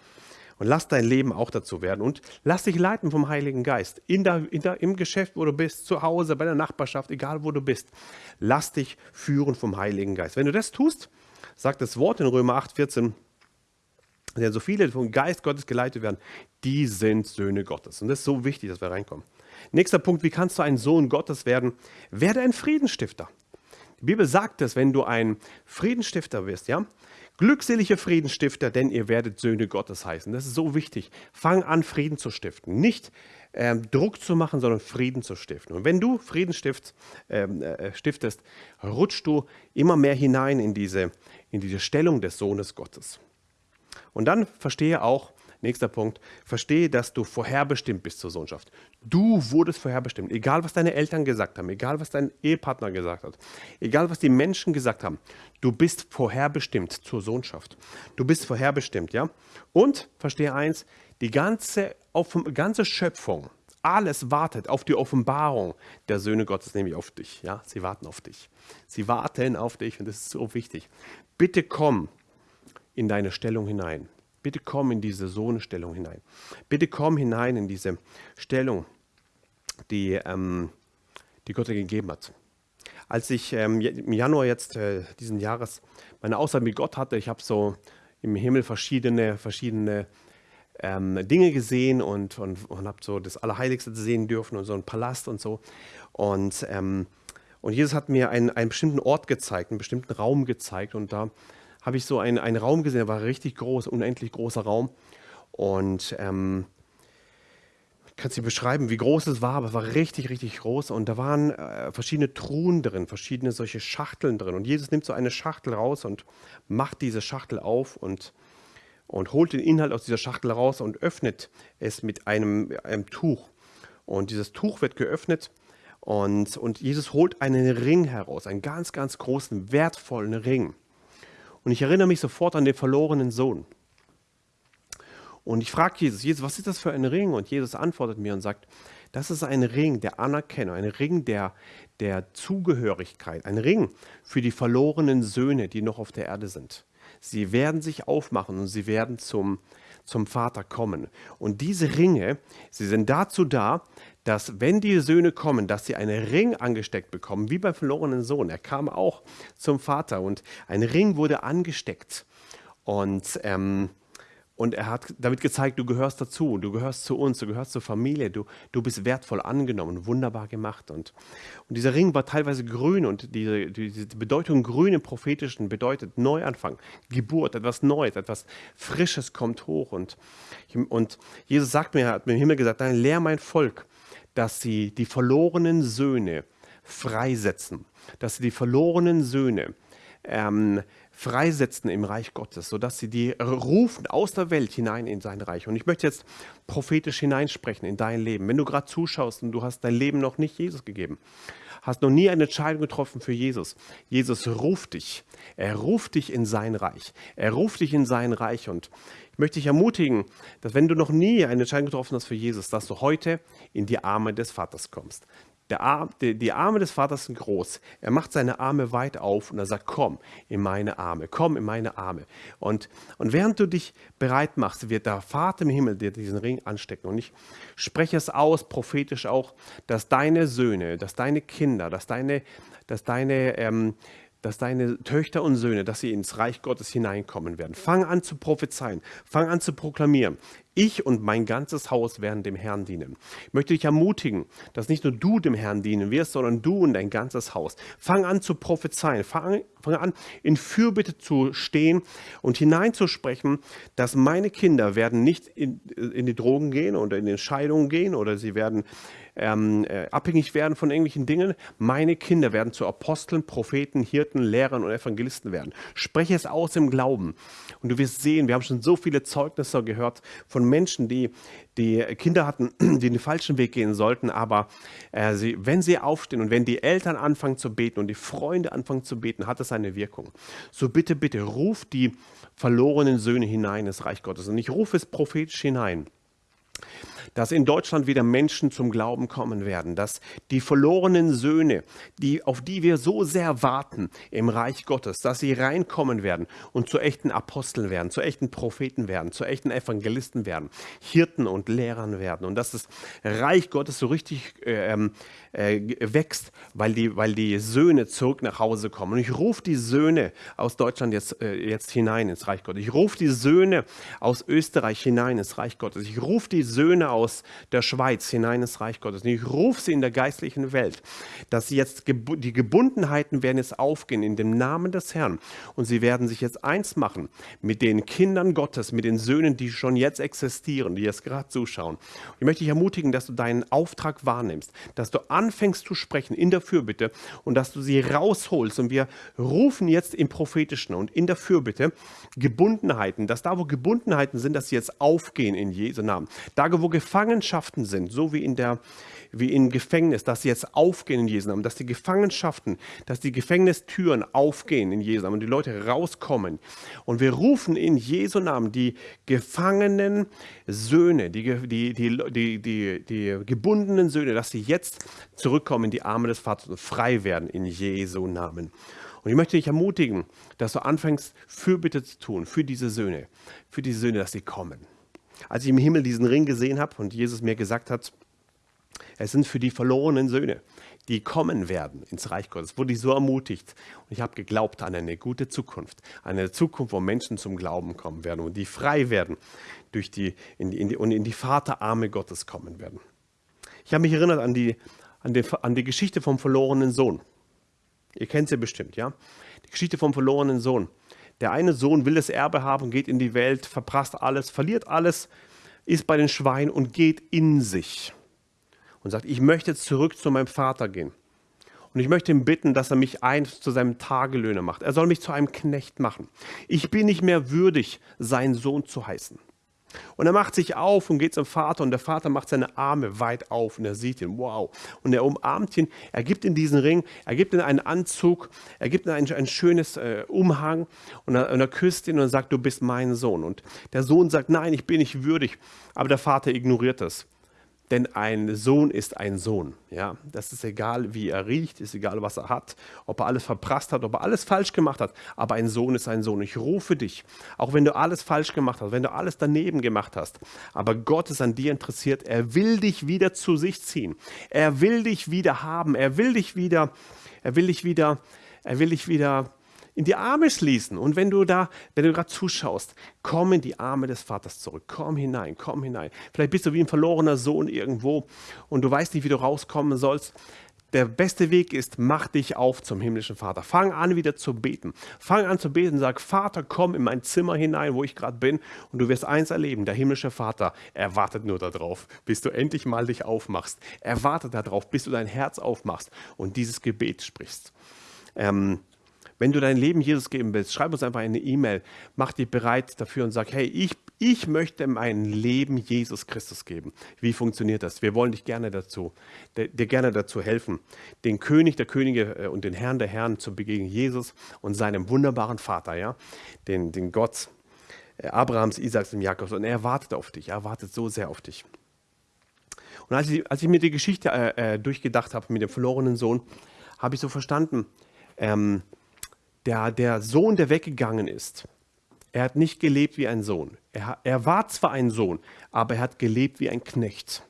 Und lass dein Leben auch dazu werden und lass dich leiten vom Heiligen Geist. In der, in der, Im Geschäft, wo du bist, zu Hause, bei der Nachbarschaft, egal wo du bist. Lass dich führen vom Heiligen Geist. Wenn du das tust, sagt das Wort in Römer 8, 14, denn so viele vom Geist Gottes geleitet werden, die sind Söhne Gottes. Und das ist so wichtig, dass wir reinkommen. Nächster Punkt, wie kannst du ein Sohn Gottes werden? Werde ein Friedensstifter. Die Bibel sagt es, wenn du ein Friedensstifter bist, ja, Glückselige Friedensstifter, denn ihr werdet Söhne Gottes heißen. Das ist so wichtig. Fang an, Frieden zu stiften. Nicht ähm, Druck zu machen, sondern Frieden zu stiften. Und wenn du Frieden stiftst, ähm, äh, stiftest, rutschst du immer mehr hinein in diese, in diese Stellung des Sohnes Gottes. Und dann verstehe auch, nächster Punkt, verstehe, dass du vorherbestimmt bist zur Sohnschaft. Du wurdest vorherbestimmt, egal was deine Eltern gesagt haben, egal was dein Ehepartner gesagt hat, egal was die Menschen gesagt haben, du bist vorherbestimmt zur Sohnschaft. Du bist vorherbestimmt, ja? Und verstehe eins, die ganze, auf, ganze Schöpfung, alles wartet auf die Offenbarung der Söhne Gottes, nämlich auf dich. Ja, sie warten auf dich. Sie warten auf dich und das ist so wichtig. Bitte komm in deine Stellung hinein. Bitte komm in diese Sohnstellung hinein. Bitte komm hinein in diese Stellung, die, ähm, die dir gegeben hat. Als ich ähm, im Januar jetzt äh, diesen Jahres meine Aussage mit Gott hatte, ich habe so im Himmel verschiedene, verschiedene ähm, Dinge gesehen und, und, und habe so das Allerheiligste sehen dürfen und so einen Palast und so. Und, ähm, und Jesus hat mir einen, einen bestimmten Ort gezeigt, einen bestimmten Raum gezeigt und da habe ich so einen, einen Raum gesehen, der war richtig groß, unendlich großer Raum. Und ähm, ich kann es dir beschreiben, wie groß es war, aber es war richtig, richtig groß. Und da waren äh, verschiedene Truhen drin, verschiedene solche Schachteln drin. Und Jesus nimmt so eine Schachtel raus und macht diese Schachtel auf und, und holt den Inhalt aus dieser Schachtel raus und öffnet es mit einem, einem Tuch. Und dieses Tuch wird geöffnet und, und Jesus holt einen Ring heraus, einen ganz, ganz großen, wertvollen Ring. Und ich erinnere mich sofort an den verlorenen Sohn. Und ich frage Jesus, Jesus, was ist das für ein Ring? Und Jesus antwortet mir und sagt, das ist ein Ring der Anerkennung, ein Ring der, der Zugehörigkeit, ein Ring für die verlorenen Söhne, die noch auf der Erde sind. Sie werden sich aufmachen und sie werden zum, zum Vater kommen. Und diese Ringe, sie sind dazu da, dass wenn die Söhne kommen, dass sie einen Ring angesteckt bekommen, wie beim verlorenen Sohn. Er kam auch zum Vater und ein Ring wurde angesteckt. Und, ähm, und er hat damit gezeigt, du gehörst dazu, du gehörst zu uns, du gehörst zur Familie, du, du bist wertvoll angenommen, wunderbar gemacht. Und, und dieser Ring war teilweise grün und diese, diese Bedeutung grün im Prophetischen bedeutet Neuanfang, Geburt, etwas Neues, etwas Frisches kommt hoch. Und, und Jesus sagt mir, hat mir im Himmel gesagt, dann lehr mein Volk, dass sie die verlorenen Söhne freisetzen, dass sie die verlorenen Söhne ähm, freisetzen im Reich Gottes, sodass sie die rufen aus der Welt hinein in sein Reich. Und ich möchte jetzt prophetisch hineinsprechen in dein Leben. Wenn du gerade zuschaust und du hast dein Leben noch nicht Jesus gegeben, hast noch nie eine Entscheidung getroffen für Jesus. Jesus ruft dich. Er ruft dich in sein Reich. Er ruft dich in sein Reich. Und ich möchte dich ermutigen, dass wenn du noch nie eine Entscheidung getroffen hast für Jesus, dass du heute in die Arme des Vaters kommst. Arm, die, die, Arme des Vaters sind groß. Er macht seine Arme weit auf und er sagt, komm in meine Arme, komm in meine Arme. Und, und während du dich bereit machst, wird der Vater im Himmel dir diesen Ring anstecken. Und ich spreche es aus, prophetisch auch, dass deine Söhne, dass deine Kinder, dass deine, dass deine ähm, dass deine Töchter und Söhne, dass sie ins Reich Gottes hineinkommen werden. Fang an zu prophezeien, fang an zu proklamieren. Ich und mein ganzes Haus werden dem Herrn dienen. Ich möchte dich ermutigen, dass nicht nur du dem Herrn dienen wirst, sondern du und dein ganzes Haus. Fang an zu prophezeien, fang, fang an in Fürbitte zu stehen und hineinzusprechen, dass meine Kinder werden nicht in, in die Drogen gehen oder in Entscheidungen gehen oder sie werden ähm, äh, abhängig werden von irgendwelchen Dingen. Meine Kinder werden zu Aposteln, Propheten, Hirten, Lehrern und Evangelisten werden. Spreche es aus im Glauben. Und du wirst sehen, wir haben schon so viele Zeugnisse gehört von Menschen, die, die Kinder hatten, die den falschen Weg gehen sollten, aber äh, sie, wenn sie aufstehen und wenn die Eltern anfangen zu beten und die Freunde anfangen zu beten, hat es eine Wirkung. So bitte, bitte, ruf die verlorenen Söhne hinein ins Reich Gottes. Und ich rufe es prophetisch hinein dass in Deutschland wieder Menschen zum Glauben kommen werden, dass die verlorenen Söhne, die, auf die wir so sehr warten im Reich Gottes, dass sie reinkommen werden und zu echten Aposteln werden, zu echten Propheten werden, zu echten Evangelisten werden, Hirten und Lehrern werden und dass das Reich Gottes so richtig äh, ähm, äh, wächst, weil die, weil die Söhne zurück nach Hause kommen. Und ich rufe die Söhne aus Deutschland jetzt, äh, jetzt hinein ins Reich Gottes. Ich rufe die Söhne aus Österreich hinein ins Reich Gottes. Ich rufe die Söhne aus der Schweiz hinein ins Reich Gottes. Und ich rufe sie in der geistlichen Welt, dass sie jetzt die Gebundenheiten werden jetzt aufgehen in dem Namen des Herrn. Und sie werden sich jetzt eins machen mit den Kindern Gottes, mit den Söhnen, die schon jetzt existieren, die jetzt gerade zuschauen. Und ich möchte dich ermutigen, dass du deinen Auftrag wahrnimmst, dass du anfängst zu sprechen in der Fürbitte und dass du sie rausholst. Und wir rufen jetzt im Prophetischen und in der Fürbitte Gebundenheiten, dass da, wo Gebundenheiten sind, dass sie jetzt aufgehen in Jesu Namen. Da, wo Gefangenschaften sind, so wie in der wie in Gefängnis, dass sie jetzt aufgehen in Jesu Namen, dass die Gefangenschaften, dass die Gefängnistüren aufgehen in Jesu Namen und die Leute rauskommen. Und wir rufen in Jesu Namen die gefangenen Söhne, die, die, die, die, die, gebundenen Söhne, dass sie jetzt zurückkommen in die Arme des Vaters und frei werden in Jesu Namen. Und ich möchte dich ermutigen, dass du anfängst, Fürbitte zu tun für diese Söhne, für diese Söhne, dass sie kommen. Als ich im Himmel diesen Ring gesehen habe und Jesus mir gesagt hat, es sind für die verlorenen Söhne, die kommen werden ins Reich Gottes, wurde ich so ermutigt. Und ich habe geglaubt an eine gute Zukunft, eine Zukunft, wo Menschen zum Glauben kommen werden und die frei werden durch die, in die, in die, und in die Vaterarme Gottes kommen werden. Ich habe mich erinnert an die, an, die, an die Geschichte vom verlorenen Sohn. Ihr kennt sie bestimmt, ja? Die Geschichte vom verlorenen Sohn. Der eine Sohn will das Erbe haben, geht in die Welt, verprasst alles, verliert alles, ist bei den Schweinen und geht in sich und sagt, ich möchte zurück zu meinem Vater gehen. Und ich möchte ihn bitten, dass er mich eins zu seinem Tagelöhner macht. Er soll mich zu einem Knecht machen. Ich bin nicht mehr würdig, seinen Sohn zu heißen. Und er macht sich auf und geht zum Vater und der Vater macht seine Arme weit auf und er sieht ihn, wow. Und er umarmt ihn, er gibt ihm diesen Ring, er gibt ihm einen Anzug, er gibt ihm ein, ein schönes äh, Umhang und er, und er küsst ihn und sagt, du bist mein Sohn. Und der Sohn sagt, nein, ich bin nicht würdig. Aber der Vater ignoriert das. Denn ein Sohn ist ein Sohn. Ja? Das ist egal, wie er riecht, ist egal, was er hat, ob er alles verprasst hat, ob er alles falsch gemacht hat. Aber ein Sohn ist ein Sohn. Ich rufe dich, auch wenn du alles falsch gemacht hast, wenn du alles daneben gemacht hast. Aber Gott ist an dir interessiert. Er will dich wieder zu sich ziehen. Er will dich wieder haben. Er will dich wieder, er will dich wieder, er will dich wieder in die Arme schließen. Und wenn du da, wenn du gerade zuschaust, komm in die Arme des Vaters zurück. Komm hinein, komm hinein. Vielleicht bist du wie ein verlorener Sohn irgendwo und du weißt nicht, wie du rauskommen sollst. Der beste Weg ist, mach dich auf zum himmlischen Vater. Fang an, wieder zu beten. Fang an zu beten, sag, Vater, komm in mein Zimmer hinein, wo ich gerade bin. Und du wirst eins erleben, der himmlische Vater, er wartet nur darauf, bis du endlich mal dich aufmachst. Er wartet darauf, bis du dein Herz aufmachst und dieses Gebet sprichst. Ähm, wenn du dein Leben Jesus geben willst, schreib uns einfach eine E-Mail, mach dich bereit dafür und sag, hey, ich, ich möchte mein Leben Jesus Christus geben. Wie funktioniert das? Wir wollen dich gerne dazu, dir gerne dazu helfen, den König der Könige äh, und den Herrn der Herren zu begegnen, Jesus und seinem wunderbaren Vater, ja, den, den Gott äh, Abrahams, Isaaks und Jakobs. Und er wartet auf dich, er wartet so sehr auf dich. Und als ich, als ich mir die Geschichte äh, äh durchgedacht habe mit dem verlorenen Sohn, habe ich so verstanden, ähm, der, der Sohn, der weggegangen ist, er hat nicht gelebt wie ein Sohn. Er, er war zwar ein Sohn, aber er hat gelebt wie ein Knecht.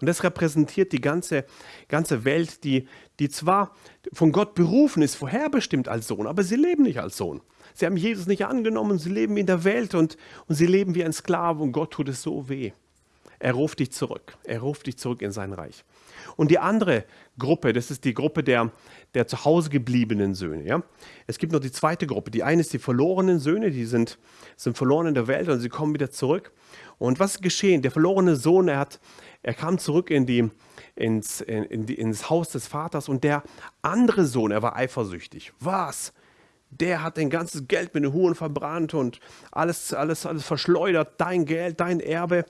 Und das repräsentiert die ganze, ganze Welt, die, die zwar von Gott berufen ist, vorherbestimmt als Sohn, aber sie leben nicht als Sohn. Sie haben Jesus nicht angenommen, sie leben in der Welt und, und sie leben wie ein Sklave und Gott tut es so weh. Er ruft dich zurück. Er ruft dich zurück in sein Reich. Und die andere Gruppe, das ist die Gruppe der, der zu Hause gebliebenen Söhne. Ja? Es gibt noch die zweite Gruppe. Die eine ist die verlorenen Söhne, die sind, sind verloren in der Welt und sie kommen wieder zurück. Und was ist geschehen? Der verlorene Sohn, er, hat, er kam zurück in die, ins, in, in die, ins Haus des Vaters und der andere Sohn, er war eifersüchtig. Was? Der hat dein ganzes Geld mit den Huren verbrannt und alles, alles, alles verschleudert, dein Geld, dein Erbe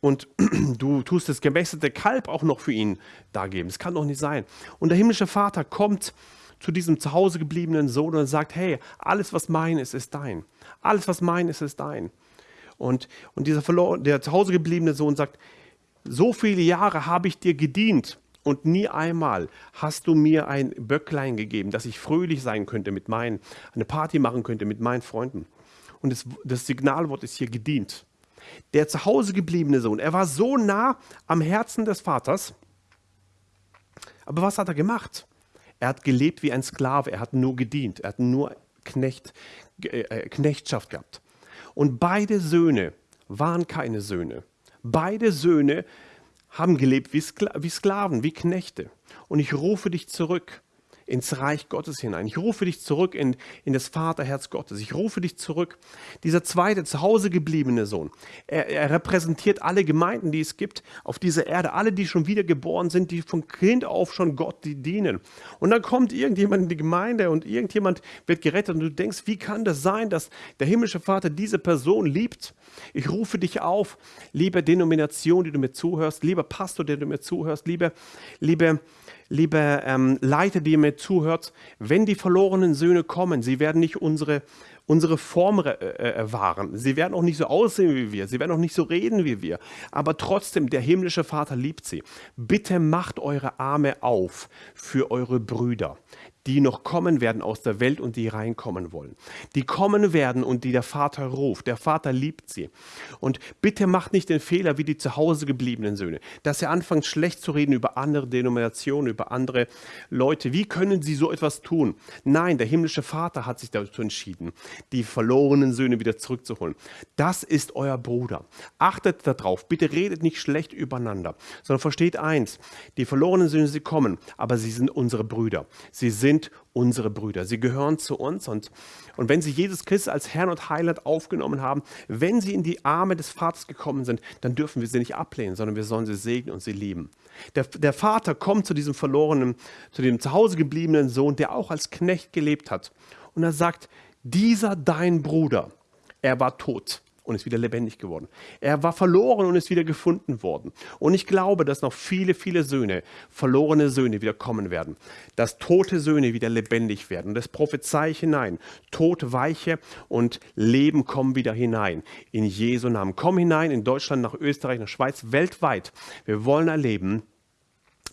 und du tust das gemästete Kalb auch noch für ihn dargeben. Das kann doch nicht sein. Und der himmlische Vater kommt zu diesem zu Hause gebliebenen Sohn und sagt, hey, alles, was mein ist, ist dein. Alles, was mein ist, ist dein. Und, und dieser verloren, der zu Hause gebliebene Sohn sagt, so viele Jahre habe ich dir gedient und nie einmal hast du mir ein Böcklein gegeben, dass ich fröhlich sein könnte mit meinen, eine Party machen könnte mit meinen Freunden. Und das, das Signalwort ist hier gedient der zu Hause gebliebene Sohn, er war so nah am Herzen des Vaters. Aber was hat er gemacht? Er hat gelebt wie ein Sklave, er hat nur gedient, er hat nur Knecht, äh, äh, Knechtschaft gehabt. Und beide Söhne waren keine Söhne, Beide Söhne haben gelebt wie, Skla wie Sklaven, wie Knechte. Und ich rufe dich zurück ins Reich Gottes hinein. Ich rufe dich zurück in, in das Vaterherz Gottes. Ich rufe dich zurück. Dieser zweite zu Hause gebliebene Sohn, er, er repräsentiert alle Gemeinden, die es gibt auf dieser Erde, alle, die schon wiedergeboren sind, die von Kind auf schon Gott die dienen. Und dann kommt irgendjemand in die Gemeinde und irgendjemand wird gerettet und du denkst, wie kann das sein, dass der himmlische Vater diese Person liebt? Ich rufe dich auf, liebe Denomination, die du mir zuhörst, lieber Pastor, der du mir zuhörst, liebe, liebe liebe ähm, Leiter, die ihr mir zuhört, wenn die verlorenen Söhne kommen, sie werden nicht unsere, unsere Form äh, äh, wahren. Sie werden auch nicht so aussehen wie wir. Sie werden auch nicht so reden wie wir. Aber trotzdem, der himmlische Vater liebt sie. Bitte macht eure Arme auf für eure Brüder die noch kommen werden aus der Welt und die reinkommen wollen. Die kommen werden und die der Vater ruft. Der Vater liebt sie. Und bitte macht nicht den Fehler wie die zu Hause gebliebenen Söhne, dass ihr anfangt schlecht zu reden über andere Denominationen, über andere Leute. Wie können sie so etwas tun? Nein, der himmlische Vater hat sich dazu entschieden, die verlorenen Söhne wieder zurückzuholen. Das ist euer Bruder. Achtet darauf. Bitte redet nicht schlecht übereinander, sondern versteht eins. Die verlorenen Söhne, sie kommen, aber sie sind unsere Brüder. Sie sind sind unsere Brüder. Sie gehören zu uns und, und wenn sie Jesus Christus als Herrn und Heiland aufgenommen haben, wenn sie in die Arme des Vaters gekommen sind, dann dürfen wir sie nicht ablehnen, sondern wir sollen sie segnen und sie lieben. Der, der Vater kommt zu diesem verlorenen, zu dem zu Hause gebliebenen Sohn, der auch als Knecht gelebt hat. Und er sagt, dieser dein Bruder, er war tot und ist wieder lebendig geworden. Er war verloren und ist wieder gefunden worden. Und ich glaube, dass noch viele, viele Söhne, verlorene Söhne wieder kommen werden. Dass tote Söhne wieder lebendig werden. Und das prophezei ich hinein. Tod weiche und Leben kommen wieder hinein. In Jesu Namen. Komm hinein in Deutschland, nach Österreich, nach Schweiz, weltweit. Wir wollen erleben,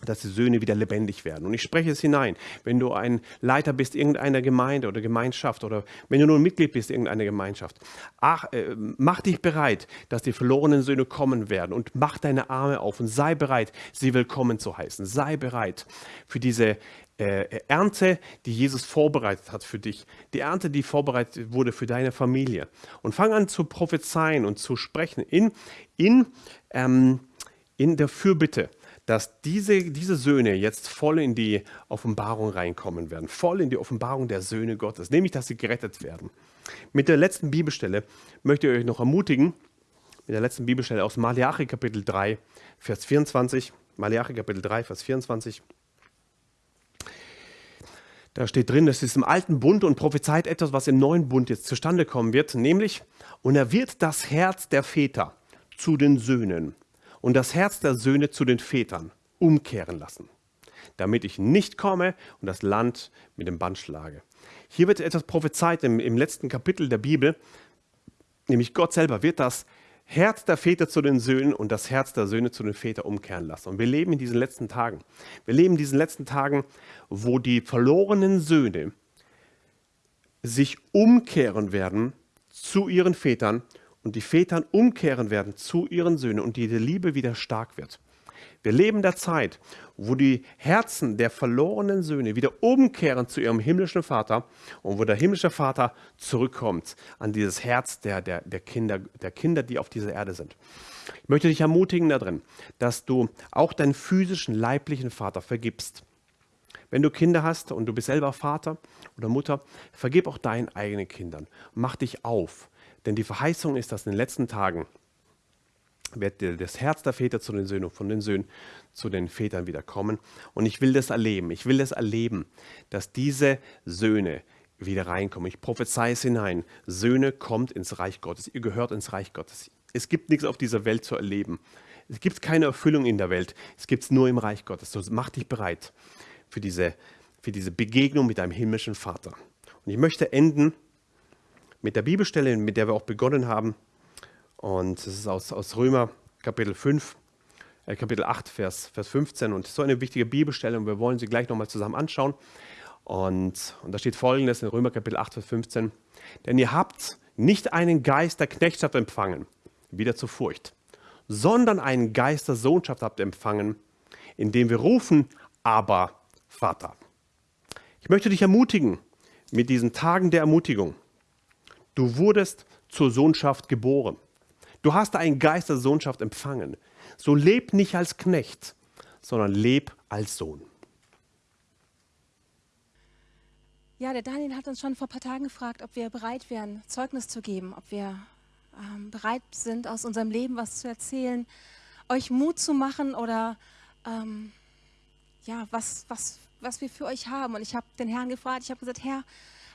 dass die Söhne wieder lebendig werden. Und ich spreche es hinein, wenn du ein Leiter bist irgendeiner Gemeinde oder Gemeinschaft oder wenn du nur ein Mitglied bist irgendeiner Gemeinschaft, ach, äh, mach dich bereit, dass die verlorenen Söhne kommen werden und mach deine Arme auf und sei bereit, sie willkommen zu heißen. Sei bereit für diese äh, Ernte, die Jesus vorbereitet hat für dich. Die Ernte, die vorbereitet wurde für deine Familie. Und fang an zu prophezeien und zu sprechen in, in, ähm, in der Fürbitte dass diese, diese Söhne jetzt voll in die Offenbarung reinkommen werden, voll in die Offenbarung der Söhne Gottes, nämlich dass sie gerettet werden. Mit der letzten Bibelstelle möchte ich euch noch ermutigen, mit der letzten Bibelstelle aus Malachi Kapitel 3, Vers 24. Malachi Kapitel 3, Vers 24. Da steht drin, das ist im alten Bund und prophezeit etwas, was im neuen Bund jetzt zustande kommen wird, nämlich, und er wird das Herz der Väter zu den Söhnen und das Herz der Söhne zu den Vätern umkehren lassen, damit ich nicht komme und das Land mit dem Band schlage. Hier wird etwas prophezeit im, im letzten Kapitel der Bibel, nämlich Gott selber wird das Herz der Väter zu den Söhnen und das Herz der Söhne zu den Vätern umkehren lassen. Und wir leben in diesen letzten Tagen. Wir leben in diesen letzten Tagen, wo die verlorenen Söhne sich umkehren werden zu ihren Vätern und die Väter umkehren werden zu ihren Söhnen und die Liebe wieder stark wird. Wir leben der Zeit, wo die Herzen der verlorenen Söhne wieder umkehren zu ihrem himmlischen Vater und wo der himmlische Vater zurückkommt an dieses Herz der, der, der, Kinder, der Kinder, die auf dieser Erde sind. Ich möchte dich ermutigen darin, dass du auch deinen physischen, leiblichen Vater vergibst. Wenn du Kinder hast und du bist selber Vater oder Mutter, vergib auch deinen eigenen Kindern. Mach dich auf denn die Verheißung ist, dass in den letzten Tagen wird das Herz der Väter zu den Söhnen und von den Söhnen zu den Vätern wieder kommen. Und ich will das erleben. Ich will das erleben, dass diese Söhne wieder reinkommen. Ich prophezei es hinein. Söhne kommt ins Reich Gottes. Ihr gehört ins Reich Gottes. Es gibt nichts auf dieser Welt zu erleben. Es gibt keine Erfüllung in der Welt. Es gibt es nur im Reich Gottes. So mach dich bereit für diese, für diese Begegnung mit deinem himmlischen Vater. Und ich möchte enden mit der Bibelstelle, mit der wir auch begonnen haben. Und es ist aus, aus Römer Kapitel 5, äh, Kapitel 8, Vers, Vers 15. Und so eine wichtige Bibelstelle und wir wollen sie gleich nochmal zusammen anschauen. Und, und da steht folgendes in Römer Kapitel 8, Vers 15. Denn ihr habt nicht einen Geist der Knechtschaft empfangen, wieder zur Furcht, sondern einen Geist der Sohnschaft habt empfangen, indem wir rufen, aber Vater. Ich möchte dich ermutigen mit diesen Tagen der Ermutigung. Du wurdest zur Sohnschaft geboren. Du hast einen Geist der Sohnschaft empfangen. So leb nicht als Knecht, sondern leb als Sohn. Ja, der Daniel hat uns schon vor ein paar Tagen gefragt, ob wir bereit wären, Zeugnis zu geben, ob wir ähm, bereit sind, aus unserem Leben was zu erzählen, euch Mut zu machen oder ähm, ja, was, was, was wir für euch haben. Und ich habe den Herrn gefragt, ich habe gesagt, Herr,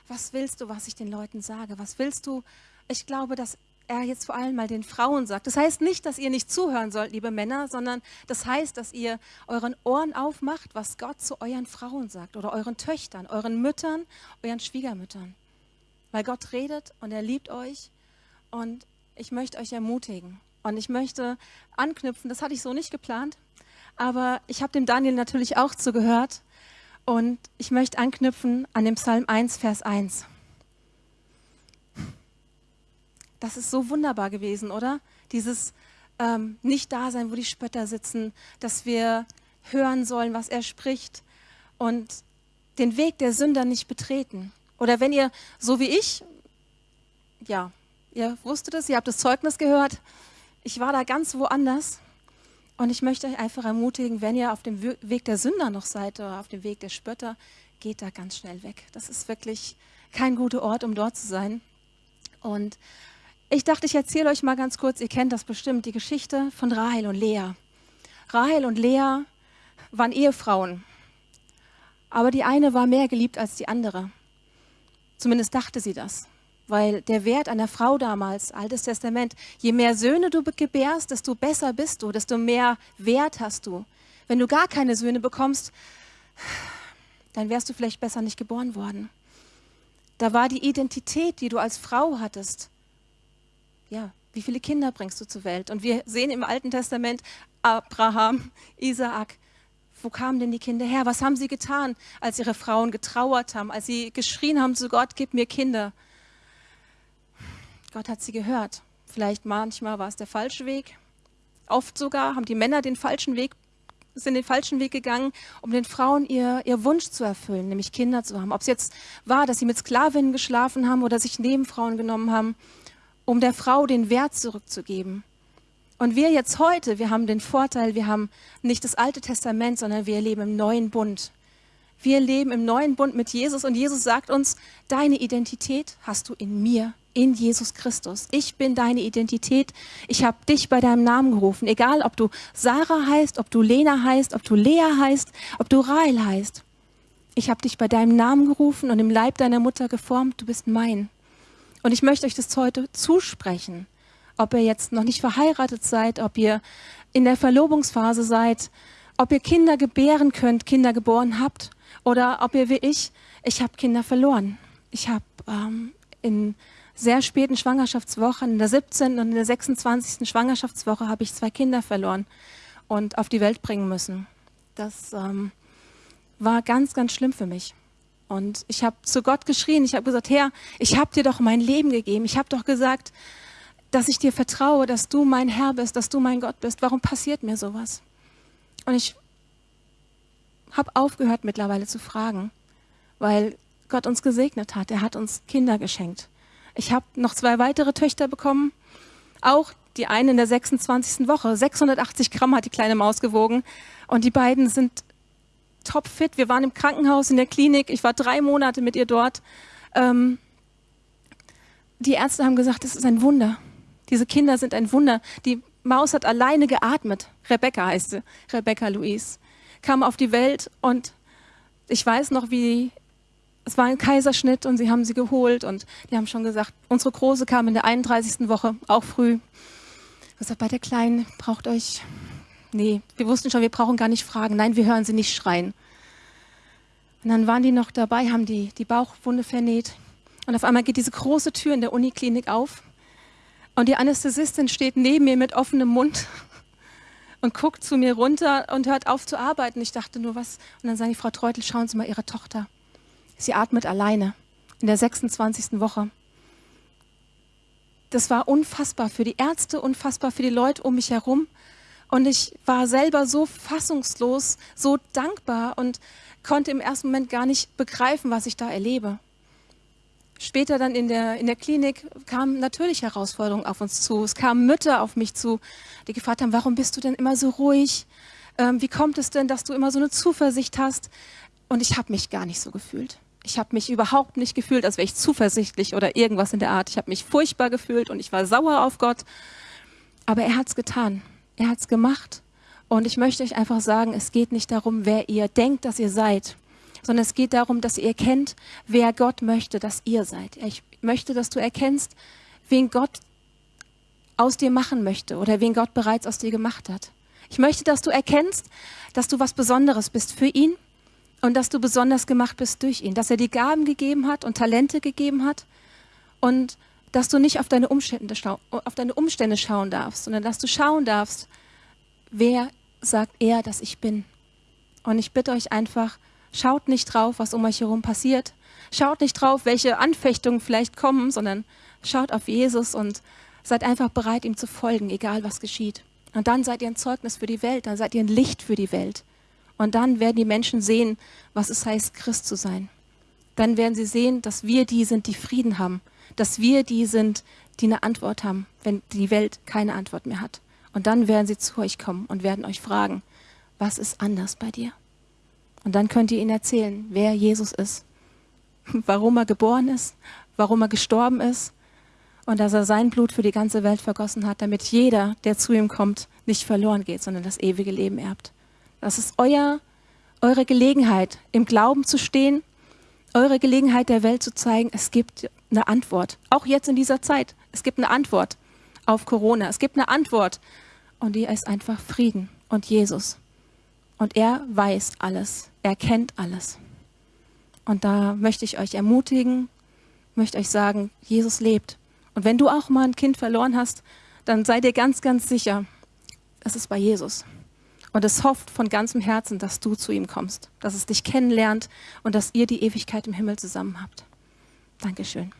was willst du, was ich den Leuten sage? Was willst du? Ich glaube, dass er jetzt vor allem mal den Frauen sagt. Das heißt nicht, dass ihr nicht zuhören sollt, liebe Männer, sondern das heißt, dass ihr euren Ohren aufmacht, was Gott zu euren Frauen sagt oder euren Töchtern, euren Müttern, euren Schwiegermüttern. Weil Gott redet und er liebt euch und ich möchte euch ermutigen. Und ich möchte anknüpfen, das hatte ich so nicht geplant, aber ich habe dem Daniel natürlich auch zugehört und ich möchte anknüpfen an dem Psalm 1, Vers 1. Das ist so wunderbar gewesen, oder? Dieses ähm, Nicht-Dasein, wo die Spötter sitzen, dass wir hören sollen, was er spricht und den Weg der Sünder nicht betreten. Oder wenn ihr, so wie ich, ja, ihr wusstet es, ihr habt das Zeugnis gehört, ich war da ganz woanders und ich möchte euch einfach ermutigen, wenn ihr auf dem Weg der Sünder noch seid oder auf dem Weg der Spötter, geht da ganz schnell weg. Das ist wirklich kein guter Ort, um dort zu sein. Und ich dachte, ich erzähle euch mal ganz kurz, ihr kennt das bestimmt, die Geschichte von Rahel und Lea. Rahel und Lea waren Ehefrauen, aber die eine war mehr geliebt als die andere. Zumindest dachte sie das, weil der Wert einer Frau damals, Altes Testament, je mehr Söhne du gebärst, desto besser bist du, desto mehr Wert hast du. Wenn du gar keine Söhne bekommst, dann wärst du vielleicht besser nicht geboren worden. Da war die Identität, die du als Frau hattest, ja, wie viele Kinder bringst du zur Welt? Und wir sehen im Alten Testament Abraham, Isaak. Wo kamen denn die Kinder her? Was haben sie getan, als ihre Frauen getrauert haben, als sie geschrien haben zu Gott, gib mir Kinder? Gott hat sie gehört. Vielleicht manchmal war es der falsche Weg. Oft sogar haben die Männer den falschen Weg, sind den falschen Weg gegangen, um den Frauen ihr, ihr Wunsch zu erfüllen, nämlich Kinder zu haben. Ob es jetzt war, dass sie mit Sklavinnen geschlafen haben oder sich Nebenfrauen genommen haben um der Frau den Wert zurückzugeben. Und wir jetzt heute, wir haben den Vorteil, wir haben nicht das Alte Testament, sondern wir leben im neuen Bund. Wir leben im neuen Bund mit Jesus und Jesus sagt uns, deine Identität hast du in mir, in Jesus Christus. Ich bin deine Identität. Ich habe dich bei deinem Namen gerufen. Egal, ob du Sarah heißt, ob du Lena heißt, ob du Lea heißt, ob du Rahel heißt. Ich habe dich bei deinem Namen gerufen und im Leib deiner Mutter geformt. Du bist mein. Und ich möchte euch das heute zusprechen. Ob ihr jetzt noch nicht verheiratet seid, ob ihr in der Verlobungsphase seid, ob ihr Kinder gebären könnt, Kinder geboren habt, oder ob ihr wie ich, ich habe Kinder verloren. Ich habe ähm, in sehr späten Schwangerschaftswochen, in der 17. und in der 26. Schwangerschaftswoche, habe ich zwei Kinder verloren und auf die Welt bringen müssen. Das ähm, war ganz, ganz schlimm für mich. Und ich habe zu Gott geschrien, ich habe gesagt, Herr, ich habe dir doch mein Leben gegeben. Ich habe doch gesagt, dass ich dir vertraue, dass du mein Herr bist, dass du mein Gott bist. Warum passiert mir sowas? Und ich habe aufgehört mittlerweile zu fragen, weil Gott uns gesegnet hat. Er hat uns Kinder geschenkt. Ich habe noch zwei weitere Töchter bekommen, auch die eine in der 26. Woche. 680 Gramm hat die kleine Maus gewogen. Und die beiden sind topfit. Wir waren im Krankenhaus, in der Klinik. Ich war drei Monate mit ihr dort. Ähm, die Ärzte haben gesagt, das ist ein Wunder. Diese Kinder sind ein Wunder. Die Maus hat alleine geatmet. Rebecca heißt sie, Rebecca Louise. Kam auf die Welt und ich weiß noch, wie es war ein Kaiserschnitt und sie haben sie geholt und die haben schon gesagt, unsere Große kam in der 31. Woche, auch früh. Ich gesagt, bei der Kleinen braucht euch Nee, wir wussten schon, wir brauchen gar nicht fragen. Nein, wir hören sie nicht schreien. Und dann waren die noch dabei, haben die, die Bauchwunde vernäht. Und auf einmal geht diese große Tür in der Uniklinik auf. Und die Anästhesistin steht neben mir mit offenem Mund und guckt zu mir runter und hört auf zu arbeiten. Ich dachte nur, was? Und dann sagt die Frau Treutel, schauen Sie mal Ihre Tochter. Sie atmet alleine in der 26. Woche. Das war unfassbar für die Ärzte, unfassbar für die Leute um mich herum. Und ich war selber so fassungslos, so dankbar und konnte im ersten Moment gar nicht begreifen, was ich da erlebe. später dann in der, in der Klinik kamen natürlich Herausforderungen auf uns zu. Es kamen Mütter auf mich zu, die gefragt haben, warum bist du denn immer so ruhig? Ähm, wie kommt es denn, dass du immer so eine Zuversicht hast? Und ich habe mich gar nicht so gefühlt. Ich habe mich überhaupt nicht gefühlt, als wäre ich zuversichtlich oder irgendwas in der Art. Ich habe mich furchtbar gefühlt und ich war sauer auf Gott. Aber er hat es getan. Er hat es gemacht. Und ich möchte euch einfach sagen, es geht nicht darum, wer ihr denkt, dass ihr seid, sondern es geht darum, dass ihr erkennt, wer Gott möchte, dass ihr seid. Ich möchte, dass du erkennst, wen Gott aus dir machen möchte oder wen Gott bereits aus dir gemacht hat. Ich möchte, dass du erkennst, dass du was Besonderes bist für ihn und dass du besonders gemacht bist durch ihn, dass er dir Gaben gegeben hat und Talente gegeben hat und dass du nicht auf deine Umstände, auf deine Umstände schauen darfst, sondern dass du schauen darfst, wer sagt er, dass ich bin. Und ich bitte euch einfach, schaut nicht drauf, was um euch herum passiert. Schaut nicht drauf, welche Anfechtungen vielleicht kommen, sondern schaut auf Jesus und seid einfach bereit, ihm zu folgen, egal was geschieht. Und dann seid ihr ein Zeugnis für die Welt, dann seid ihr ein Licht für die Welt. Und dann werden die Menschen sehen, was es heißt, Christ zu sein. Dann werden sie sehen, dass wir die sind, die Frieden haben, dass wir die sind, die eine Antwort haben, wenn die Welt keine Antwort mehr hat. Und dann werden sie zu euch kommen und werden euch fragen, was ist anders bei dir? Und dann könnt ihr ihnen erzählen, wer Jesus ist, warum er geboren ist, warum er gestorben ist und dass er sein Blut für die ganze Welt vergossen hat, damit jeder, der zu ihm kommt, nicht verloren geht, sondern das ewige Leben erbt. Das ist euer, eure Gelegenheit, im Glauben zu stehen, eure Gelegenheit der Welt zu zeigen, es gibt eine Antwort. Auch jetzt in dieser Zeit. Es gibt eine Antwort auf Corona. Es gibt eine Antwort. Und die ist einfach Frieden und Jesus. Und er weiß alles. Er kennt alles. Und da möchte ich euch ermutigen, möchte euch sagen, Jesus lebt. Und wenn du auch mal ein Kind verloren hast, dann sei dir ganz, ganz sicher, es ist bei Jesus. Und es hofft von ganzem Herzen, dass du zu ihm kommst, dass es dich kennenlernt und dass ihr die Ewigkeit im Himmel zusammen habt. Dankeschön.